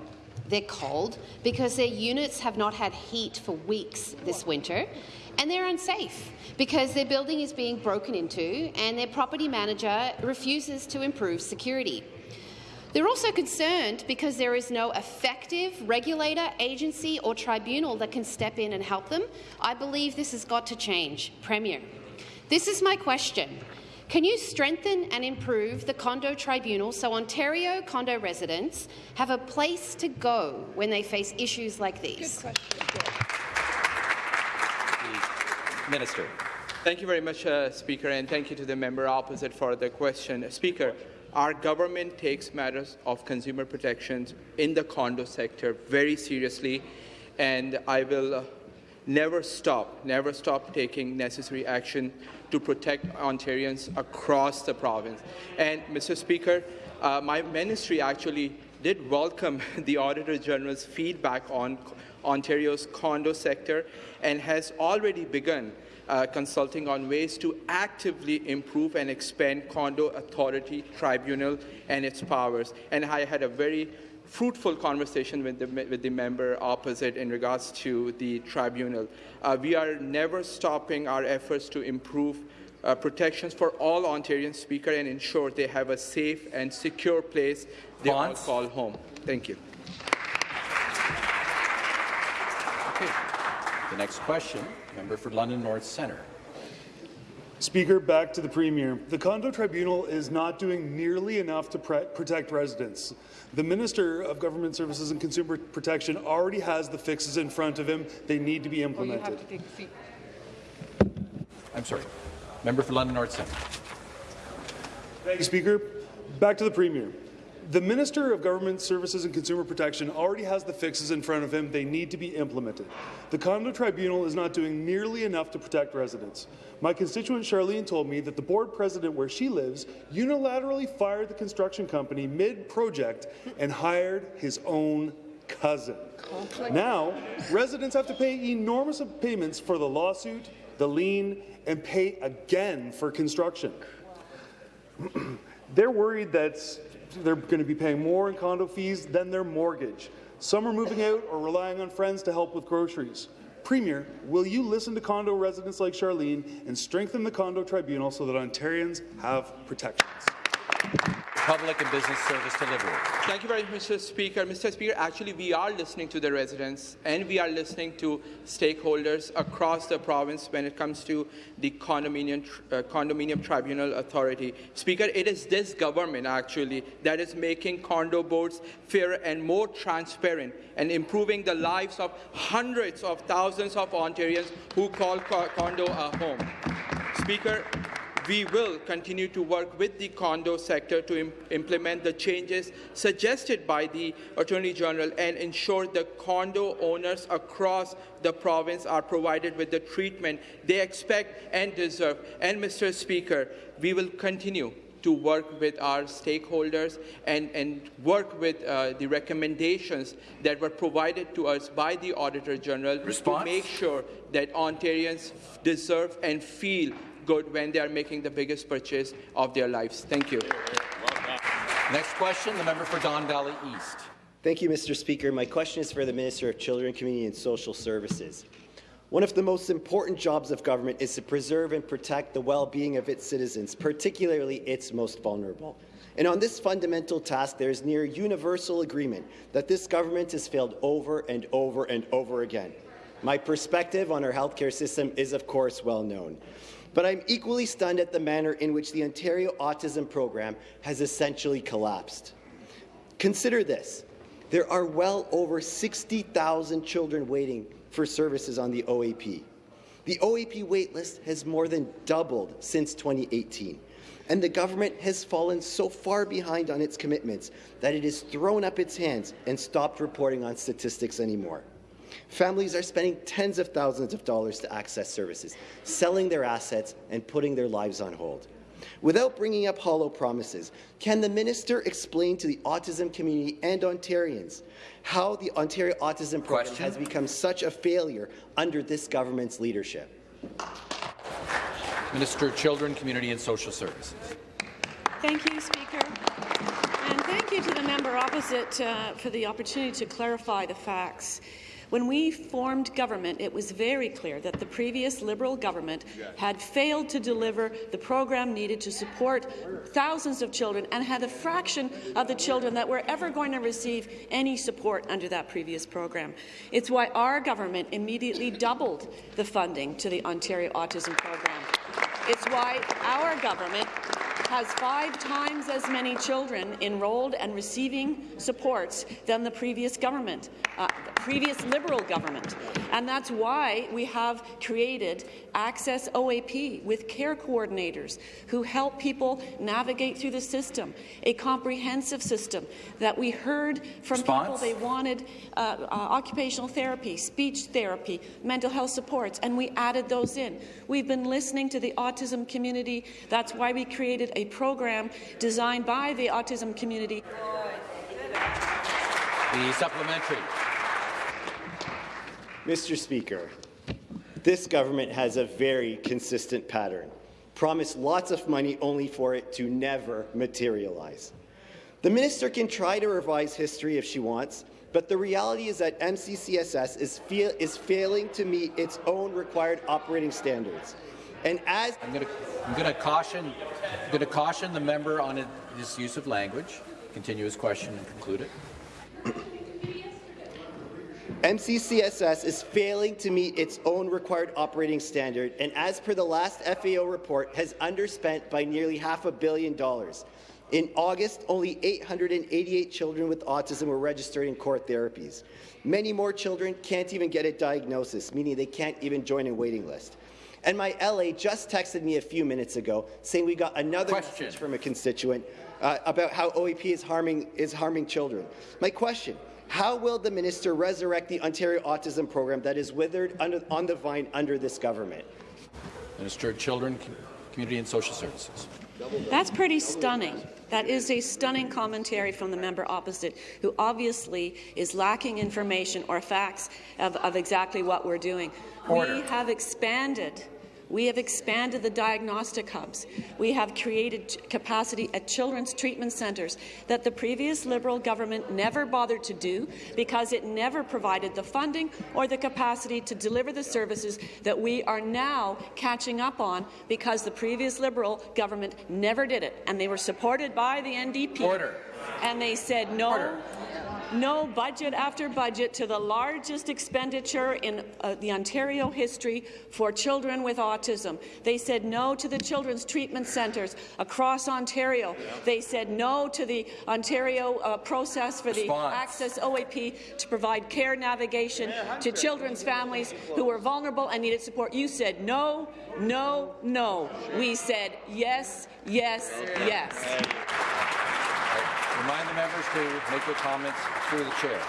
S19: They're cold because their units have not had heat for weeks this winter, and they're unsafe because their building is being broken into and their property manager refuses to improve security. They're also concerned because there is no effective regulator, agency or tribunal that can step in and help them. I believe this has got to change. Premier, this is my question. Can you strengthen and improve the condo tribunal so Ontario condo residents have a place to go when they face issues like these?
S1: Minister.
S20: Thank you very much, uh, Speaker, and thank you to the member opposite for the question. Speaker, our government takes matters of consumer protections in the condo sector very seriously, and I will uh, never stop, never stop taking necessary action to protect Ontarians across the province. And, Mr. Speaker, uh, my ministry actually did welcome (laughs) the Auditor General's feedback on Ontario's condo sector and has already begun uh, consulting on ways to actively improve and expand Condo Authority Tribunal and its powers. And I had a very fruitful conversation with the, with the member opposite in regards to the tribunal. Uh, we are never stopping our efforts to improve uh, protections for all Ontarian speakers and ensure they have a safe and secure place they all call home. Thank you.
S1: Okay. The next question, member for London North Centre.
S21: Speaker, back to the Premier. The Condo Tribunal is not doing nearly enough to protect residents. The Minister of Government Services and Consumer Protection already has the fixes in front of him. They need to be implemented.
S1: Oh, to I'm sorry. Member for London North Centre.
S21: Thank you, Speaker. Back to the Premier. The Minister of Government Services and Consumer Protection already has the fixes in front of him. They need to be implemented. The Condo Tribunal is not doing nearly enough to protect residents. My constituent Charlene told me that the board president where she lives unilaterally fired the construction company mid-project and hired his own cousin. Now, residents have to pay enormous payments for the lawsuit, the lien, and pay again for construction. (clears throat) They're worried that they're going to be paying more in condo fees than their mortgage. Some are moving out or relying on friends to help with groceries. Premier, will you listen to condo residents like Charlene and strengthen the condo tribunal so that Ontarians have protections?
S1: Public and Business Service Delivery.
S20: Thank you very much, Mr. Speaker. Mr. Speaker, actually, we are listening to the residents and we are listening to stakeholders across the province when it comes to the condominium, uh, condominium tribunal authority. Speaker, it is this government actually that is making condo boards fairer and more transparent and improving the lives of hundreds of thousands of Ontarians who call co condo a home. Speaker, we will continue to work with the condo sector to Im implement the changes suggested by the Attorney General and ensure the condo owners across the province are provided with the treatment they expect and deserve. And, Mr. Speaker, we will continue to work with our stakeholders and, and work with uh, the recommendations that were provided to us by the Auditor General Response? to make sure that Ontarians deserve and feel good when they are making the biggest purchase of their lives. Thank you.
S1: Next question, the member for Don Valley East.
S22: Thank you, Mr. Speaker. My question is for the Minister of Children, Community and Social Services. One of the most important jobs of government is to preserve and protect the well-being of its citizens, particularly its most vulnerable. And on this fundamental task, there is near universal agreement that this government has failed over and over and over again. My perspective on our healthcare system is, of course, well known. But I'm equally stunned at the manner in which the Ontario Autism Program has essentially collapsed. Consider this. There are well over 60,000 children waiting for services on the OAP. The OAP waitlist has more than doubled since 2018, and the government has fallen so far behind on its commitments that it has thrown up its hands and stopped reporting on statistics anymore. Families are spending tens of thousands of dollars to access services, selling their assets and putting their lives on hold. Without bringing up hollow promises, can the minister explain to the autism community and Ontarians how the Ontario Autism Program Question? has become such a failure under this government's leadership?
S1: Minister of Children, Community and Social Services.
S23: Thank you, Speaker. And thank you to the member opposite uh, for the opportunity to clarify the facts. When we formed government, it was very clear that the previous Liberal government had failed to deliver the program needed to support thousands of children and had a fraction of the children that were ever going to receive any support under that previous program. It's why our government immediately doubled the funding to the Ontario Autism Program. It's why our government has five times as many children enrolled and receiving supports than the previous government, uh, previous Liberal government. And that's why we have created Access OAP with care coordinators who help people navigate through the system, a comprehensive system that we heard from Response? people they wanted uh, uh, occupational therapy, speech therapy, mental health supports, and we added those in. We've been listening to the autism community. That's why we created a program designed by the autism community.
S1: The supplementary.
S22: Mr. Speaker, this government has a very consistent pattern. Promise lots of money only for it to never materialize. The minister can try to revise history if she wants, but the reality is that MCCSS is, is failing to meet its own required operating standards. And as
S1: I'm going to caution, I'm going to caution the member on his use of language. Continue his question and conclude it.
S22: MCCSS is failing to meet its own required operating standard, and as per the last FAO report, has underspent by nearly half a billion dollars. In August, only 888 children with autism were registered in core therapies. Many more children can't even get a diagnosis, meaning they can't even join a waiting list. And my LA just texted me a few minutes ago saying we got another question. message from a constituent uh, about how OEP is harming, is harming children. My question, how will the minister resurrect the Ontario Autism Program that is withered under, on the vine under this government?
S1: Minister of Children, Community and Social Services.
S23: That's pretty stunning. That is a stunning commentary from the member opposite, who obviously is lacking information or facts of, of exactly what we're doing. Order. We have expanded We have expanded the diagnostic hubs. We have created capacity at children's treatment centres that the previous Liberal government never bothered to do because it never provided the funding or the capacity to deliver the services that we are now catching up on because the previous Liberal government never did it, and they were supported by the NDP.
S1: Order.
S23: And they said no.
S1: Order
S23: no budget after budget to the largest expenditure in uh, the Ontario history for children with autism. They said no to the children's treatment centres across Ontario. They said no to the Ontario uh, process for
S1: Response.
S23: the Access OAP to provide care navigation to children's families who were vulnerable and needed support. You said no, no, no. We said yes, yes, yes.
S1: Remind the members to make their comments through the chair.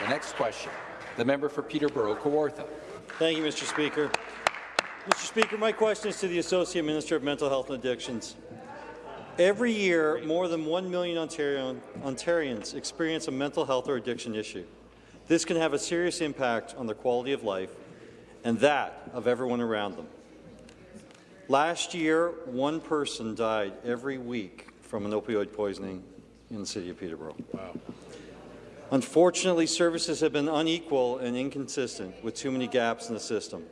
S1: The next question, the member for Peterborough, Kawartha.
S24: Thank you, Mr. Speaker. Mr. Speaker, my question is to the Associate Minister of Mental Health and Addictions. Every year, more than 1 million Ontario Ontarians experience a mental health or addiction issue. This can have a serious impact on their quality of life and that of everyone around them. Last year, one person died every week from an opioid poisoning in the City of Peterborough. Wow. Unfortunately, services have been unequal and inconsistent with too many gaps in the system.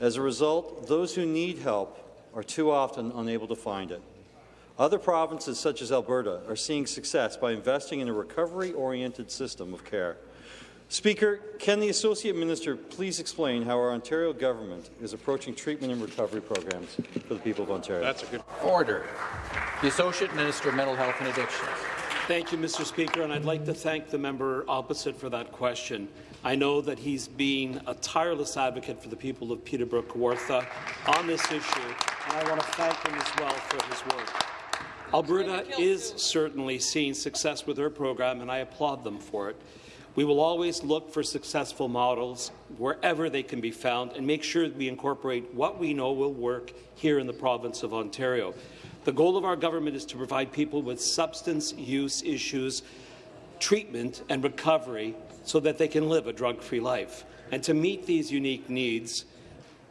S24: As a result, those who need help are too often unable to find it. Other provinces, such as Alberta, are seeing success by investing in a recovery-oriented system of care. Speaker, can the Associate Minister please explain how our Ontario government is approaching treatment and recovery programs for the people of Ontario?
S1: That's a good order. The Associate Minister of Mental Health and Addictions.
S25: Thank you, Mr. Speaker, and I'd like to thank the member opposite for that question. I know that he's been a tireless advocate for the people of Peterborough Kawartha on this issue, and I want to thank him as well for his work. Alberta is certainly seeing success with their program, and I applaud them for it. We will always look for successful models wherever they can be found and make sure that we incorporate what we know will work here in the province of Ontario. The goal of our government is to provide people with substance use issues treatment and recovery so that they can live a drug-free life. And to meet these unique needs,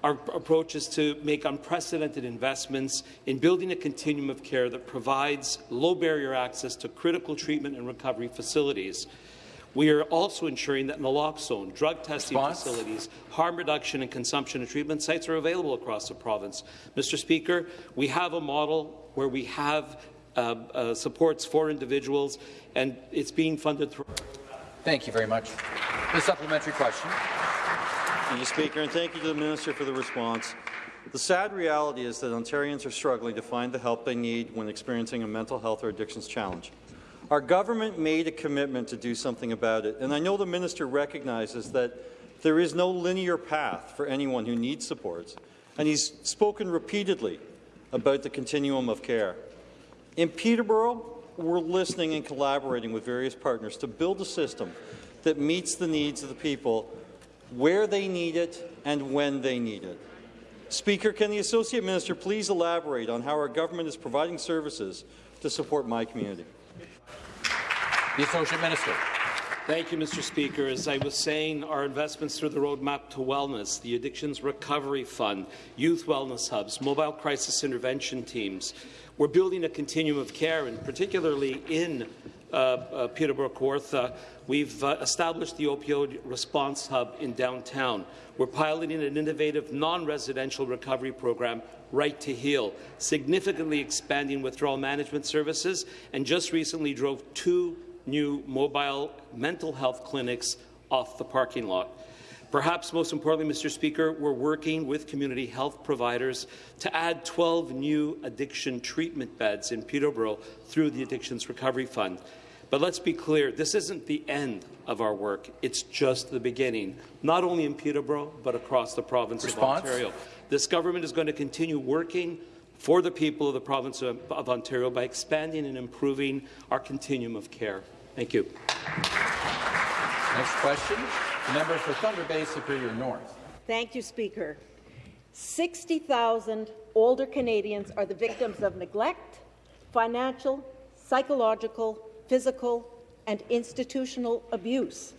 S25: our approach is to make unprecedented investments in building a continuum of care that provides low-barrier access to critical treatment and recovery facilities. We are also ensuring that naloxone, drug testing Response? facilities, harm reduction and consumption and treatment sites are available across the province. Mr. Speaker, we have a model where we have uh, uh, supports for individuals, and it's being funded through.
S1: Thank you very much. The supplementary question.
S24: Thank you, Speaker, and thank you to the Minister for the response. The sad reality is that Ontarians are struggling to find the help they need when experiencing a mental health or addictions challenge. Our government made a commitment to do something about it, and I know the minister recognizes that there is no linear path for anyone who needs supports, and he's spoken repeatedly about the continuum of care. In Peterborough, we're listening and collaborating with various partners to build a system that meets the needs of the people where they need it and when they need it. Speaker, can the Associate Minister please elaborate on how our government is providing services to support my community?
S1: The Associate Minister.
S25: Thank you, Mr. Speaker. As I was saying, our investments through the Roadmap to Wellness, the Addictions Recovery Fund, youth wellness hubs, mobile crisis intervention teams, we're building a continuum of care, and particularly in uh, uh, Peterborough Kawartha, we've uh, established the opioid response hub in downtown. We're piloting an innovative non-residential recovery program, Right to Heal, significantly expanding withdrawal management services, and just recently drove two new mobile mental health clinics off the parking lot. Perhaps most importantly, Mr. Speaker, we're working with community health providers to add 12 new addiction treatment beds in Peterborough through the Addictions Recovery Fund. But let's be clear, this isn't the end of our work. It's just the beginning, not only in Peterborough, but across the province Response? of Ontario. This government is going to continue working for the people of the province of, of Ontario by expanding and improving our continuum of care. Thank you.
S1: Next question, the member for Thunder Bay Superior North.
S17: Thank you, Speaker. 60,000 older Canadians are the victims of neglect, financial, psychological, physical, and institutional abuse.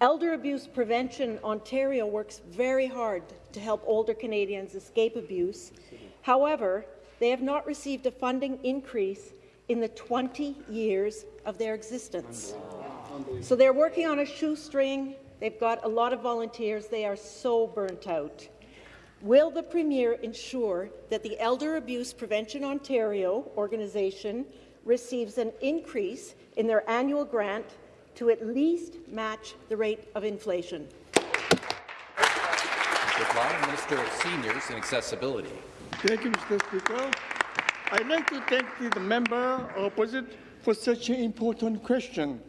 S17: Elder Abuse Prevention Ontario works very hard to help older Canadians escape abuse. However, they have not received a funding increase in the 20 years of their existence. So they're working on a shoestring. They've got a lot of volunteers. They are so burnt out. Will the Premier ensure that the Elder Abuse Prevention Ontario organization receives an increase in their annual grant to at least match the rate of inflation?
S1: Reply, Minister of Seniors and Accessibility.
S26: Thank you, Mr. Speaker. I'd like to thank the member opposite for such an important question.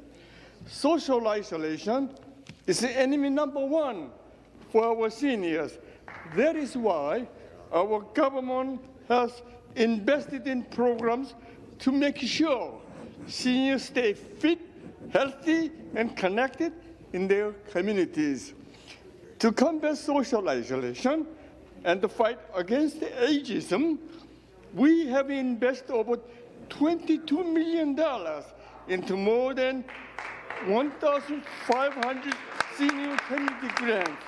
S26: Social isolation is the enemy number one for our seniors. That is why our government has invested in programs to make sure seniors stay fit, healthy, and connected in their communities. To combat social isolation and to fight against ageism, we have invested over $22 million into more than 1,500 senior community grants.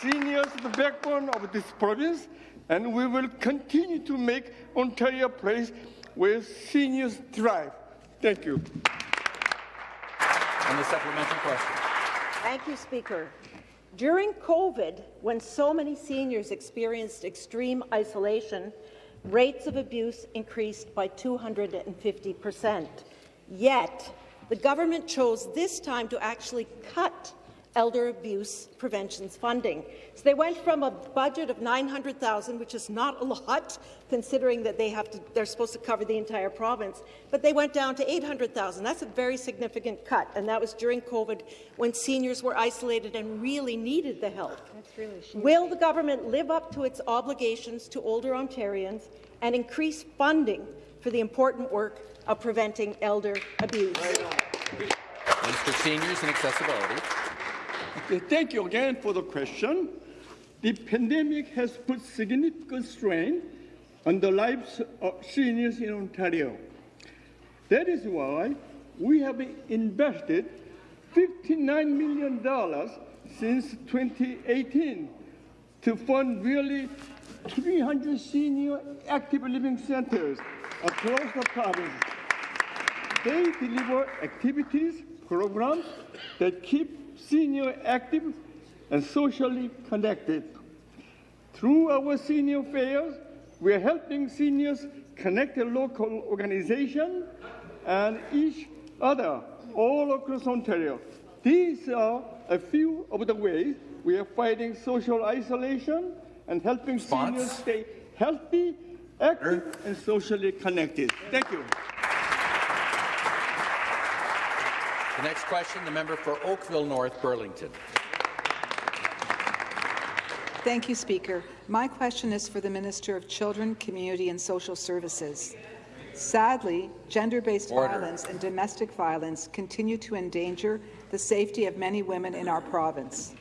S26: Seniors are the backbone of this province, and we will continue to make Ontario a place where seniors thrive. Thank you.
S1: And the supplementary question.
S17: Thank you, Speaker. During COVID, when so many seniors experienced extreme isolation, rates of abuse increased by 250 percent. Yet, the government chose this time to actually cut elder abuse prevention's funding. So they went from a budget of 900,000, which is not a lot, considering that they have to, they're supposed to cover the entire province, but they went down to 800,000. That's a very significant cut, and that was during COVID when seniors were isolated and really needed the help. Really Will the government live up to its obligations to older Ontarians and increase funding for the important work of preventing elder abuse?
S1: Minister Seniors and Accessibility.
S26: Thank you again for the question. The pandemic has put significant strain on the lives of seniors in Ontario. That is why we have invested $59 million since 2018 to fund nearly 300 senior active living centers across the province. They deliver activities, programs that keep senior active and socially connected. Through our senior fairs, we are helping seniors connect to local organization and each other all across Ontario. These are a few of the ways we are fighting social isolation and helping seniors stay healthy, active, and socially connected. Thank you.
S1: The next question, the member for Oakville North Burlington.
S27: Thank you, Speaker. My question is for the Minister of Children, Community and Social Services. Sadly, gender-based violence and domestic violence continue to endanger the safety of many women in our province.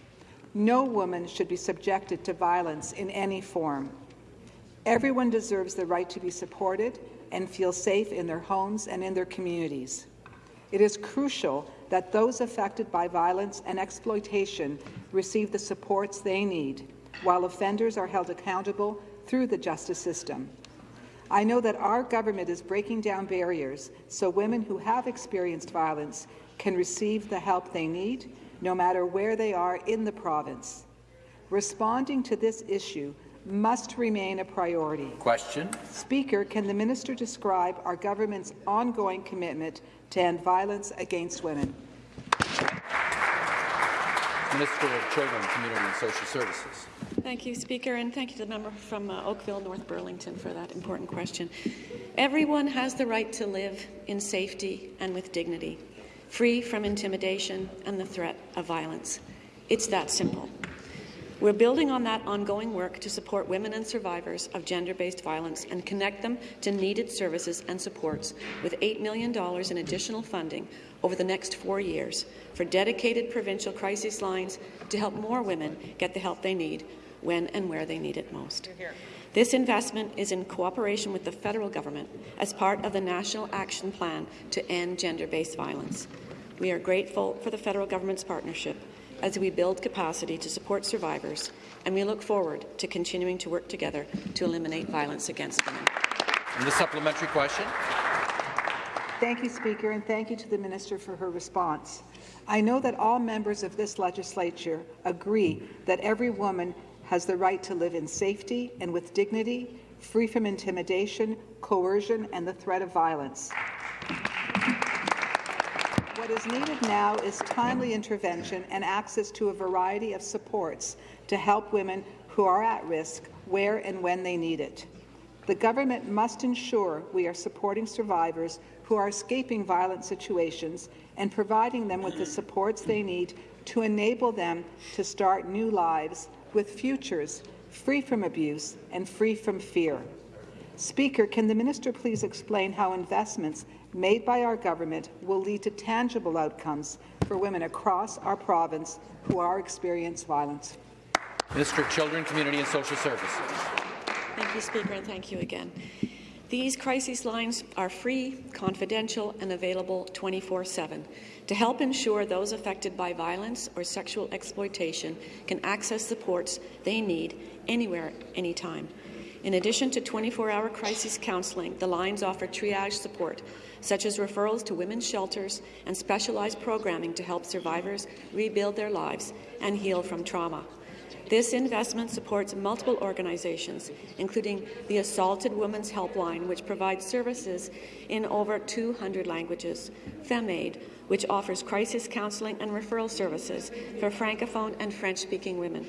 S27: No woman should be subjected to violence in any form. Everyone deserves the right to be supported and feel safe in their homes and in their communities. It is crucial that those affected by violence and exploitation receive the supports they need, while offenders are held accountable through the justice system. I know that our government is breaking down barriers so women who have experienced violence can receive the help they need, no matter where they are in the province. Responding to this issue must remain a priority.
S1: Question.
S27: Speaker, can the minister describe our government's ongoing commitment to end violence against women?
S1: Minister of Children, Community and Social Services.
S23: Thank you, Speaker, and thank you to the member from uh, Oakville, North Burlington, for that important question. Everyone has the right to live in safety and with dignity, free from intimidation and the threat of violence. It's that simple. We're building on that ongoing work to support women and survivors of gender-based violence and connect them to needed services and supports with $8 million in additional funding over the next four years for dedicated provincial crisis lines to help more women get the help they need when and where they need it most. This investment is in cooperation with the federal government as part of the National Action Plan to end gender-based violence. We are grateful for the federal government's partnership as we build capacity to support survivors, and we look forward to continuing to work together to eliminate violence against women.
S1: And the supplementary question.
S27: Thank you, Speaker, and thank you to the Minister for her response. I know that all members of this legislature agree that every woman has the right to live in safety and with dignity, free from intimidation, coercion, and the threat of violence. What is needed now is timely intervention and access to a variety of supports to help women who are at risk where and when they need it. The government must ensure we are supporting survivors who are escaping violent situations and providing them with the supports they need to enable them to start new lives with futures free from abuse and free from fear. Speaker, can the minister please explain how investments made by our government will lead to tangible outcomes for women across our province who are experiencing violence?
S1: Minister of Children, Community and Social Services.
S23: Thank you, Speaker, and thank you again. These crisis lines are free, confidential, and available 24-7 to help ensure those affected by violence or sexual exploitation can access supports they need anywhere, anytime. In addition to 24-hour crisis counselling, the lines offer triage support, such as referrals to women's shelters and specialized programming to help survivors rebuild their lives and heal from trauma. This investment supports multiple organizations, including the Assaulted Women's Helpline, which provides services in over 200 languages, Fem'aide, which offers crisis counselling and referral services for Francophone and French-speaking women,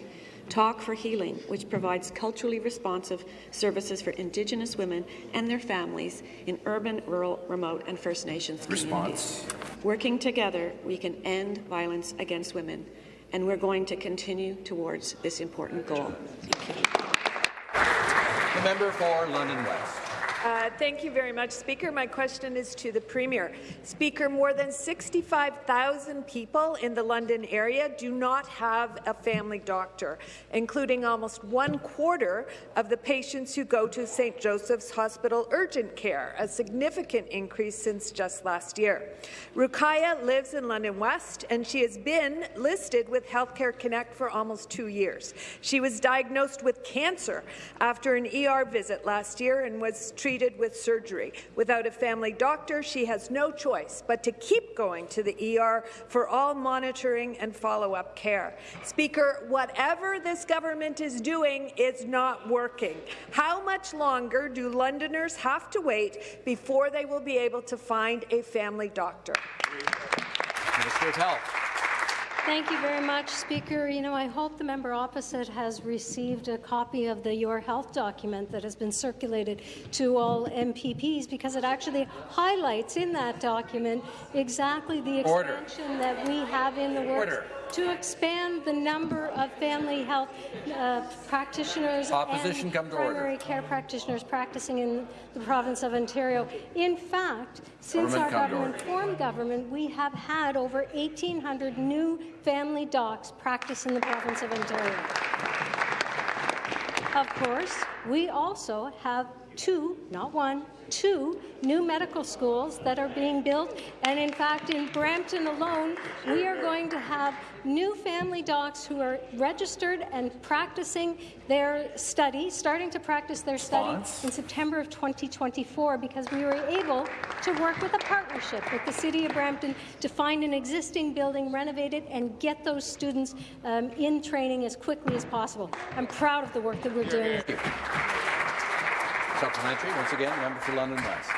S23: Talk for Healing, which provides culturally responsive services for Indigenous women and their families in urban, rural, remote and First Nations communities. Working together, we can end violence against women, and we're going to continue towards this important goal. Thank you.
S1: The member for London West.
S28: Uh, thank you very much, Speaker. My question is to the Premier. Speaker, more than 65,000 people in the London area do not have a family doctor, including almost one quarter of the patients who go to St. Joseph's Hospital urgent care, a significant increase since just last year. Rukaya lives in London West, and she has been listed with Healthcare Connect for almost two years. She was diagnosed with cancer after an ER visit last year and was treated treated with surgery. Without a family doctor, she has no choice but to keep going to the ER for all monitoring and follow-up care. Speaker, whatever this government is doing is not working. How much longer do Londoners have to wait before they will be able to find a family doctor?
S1: Minister of Health.
S4: Thank you very much, Speaker. You know, I hope the member opposite has received a copy of the Your Health document that has been circulated to all MPPs because it actually highlights in that document exactly the expansion Order. that we have in the works Order. To expand the number of family health uh, practitioners
S1: Opposition
S4: and
S1: come to
S4: primary
S1: order.
S4: care practitioners practicing in the province of Ontario. In fact, since government our government formed government, we have had over 1,800 new family docs practice in the province of Ontario. Of course, we also have two, not one, two new medical schools that are being built. And in fact, in Brampton alone, we are going to have new family docs who are registered and practicing their study, starting to practice their study Response. in September of 2024 because we were able to work with a partnership with the City of Brampton to find an existing building, renovate it, and get those students um, in training as quickly as possible. I'm proud of the work that we're doing.
S1: Supplementary, once again, member for London West.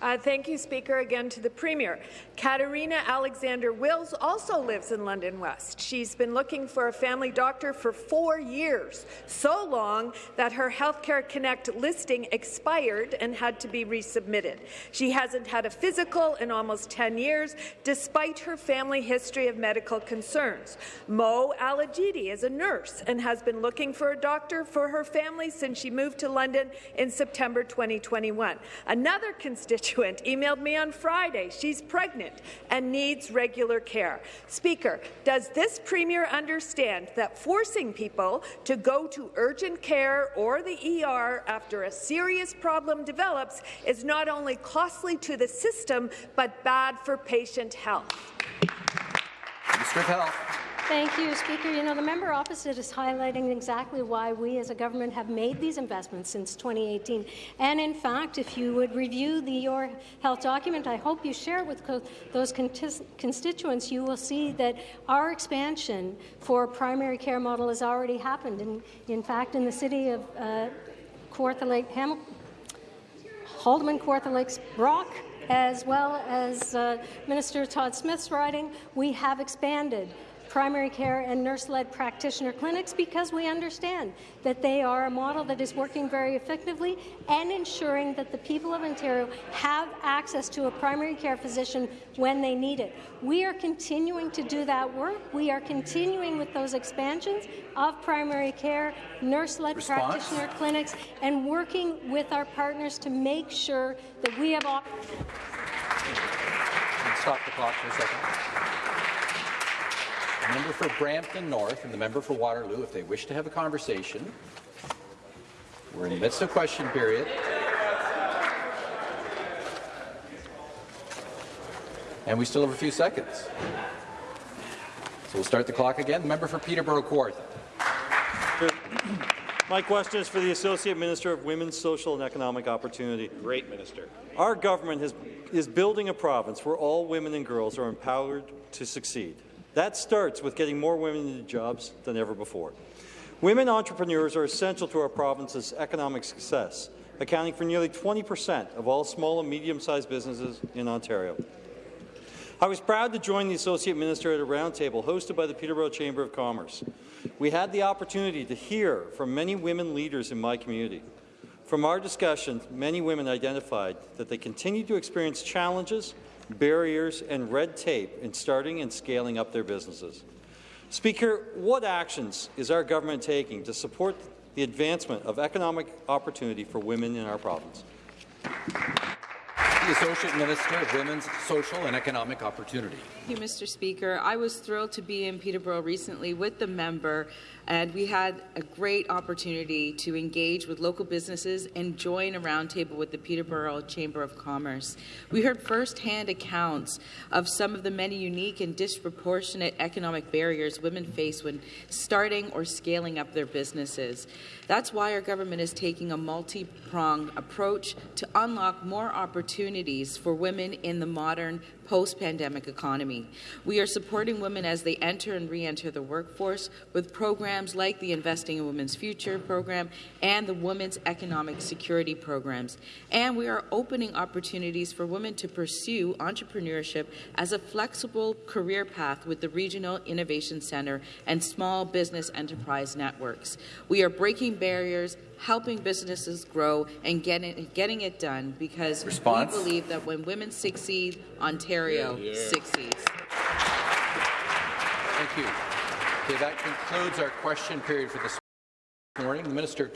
S28: Uh, thank you, Speaker. Again to the Premier. Katerina Alexander Wills also lives in London West. She's been looking for a family doctor for four years, so long that her Healthcare Connect listing expired and had to be resubmitted. She hasn't had a physical in almost 10 years, despite her family history of medical concerns. Mo Alajidi is a nurse and has been looking for a doctor for her family since she moved to London in September 2021. Another constituent constituent emailed me on Friday. She's pregnant and needs regular care. Speaker, does this Premier understand that forcing people to go to urgent care or the ER after a serious problem develops is not only costly to the system, but bad for patient health?
S1: Health.
S4: Thank you, Speaker. You know, the member opposite is highlighting exactly why we as a government have made these investments since 2018. And in fact, if you would review the Your Health document, I hope you share it with those constituents, you will see that our expansion for primary care model has already happened. And in fact, in the city of uh, Kawartha Lake, Hamilton, Haldimand, Kawartha Lakes, Brock, as well as uh, Minister Todd Smith's riding, we have expanded primary care and nurse-led practitioner clinics because we understand that they are a model that is working very effectively and ensuring that the people of Ontario have access to a primary care physician when they need it. We are continuing to do that work. We are continuing with those expansions of primary care, nurse-led practitioner clinics, and working with our partners to make sure that we have...
S1: Stop the clock for a second. The member for Brampton North and the member for Waterloo, if they wish to have a conversation, we're in the midst of question period. And we still have a few seconds. So we'll start the clock again. The member for Peterborough Kawartha.
S24: My question is for the Associate Minister of Women's Social and Economic Opportunity.
S29: Great minister.
S24: Our government has, is building a province where all women and girls are empowered to succeed. That starts with getting more women into jobs than ever before. Women entrepreneurs are essential to our province's economic success, accounting for nearly 20 per cent of all small and medium-sized businesses in Ontario. I was proud to join the Associate Minister at a roundtable hosted by the Peterborough Chamber of Commerce. We had the opportunity to hear from many women leaders in my community. From our discussions, many women identified that they continue to experience challenges barriers, and red tape in starting and scaling up their businesses. Speaker, what actions is our government taking to support the advancement of economic opportunity for women in our province?
S1: The Associate Minister of Women's Social and Economic Opportunity.
S30: Thank you, Mr. Speaker. I was thrilled to be in Peterborough recently with the member and we had a great opportunity to engage with local businesses and join a roundtable with the Peterborough Chamber of Commerce. We heard firsthand accounts of some of the many unique and disproportionate economic barriers women face when starting or scaling up their businesses. That's why our government is taking a multi-pronged approach to unlock more opportunities for women in the modern post-pandemic economy. We are supporting women as they enter and re-enter the workforce with programs like the Investing in Women's Future program and the Women's Economic Security programs. And we are opening opportunities for women to pursue entrepreneurship as a flexible career path with the Regional Innovation Centre and small business enterprise networks. We are breaking barriers helping businesses grow and getting, getting it done because
S1: Response?
S30: we believe that when women succeed, Ontario yeah, yeah. succeeds.
S1: Thank you. Okay, that concludes our question period for this morning. The Minister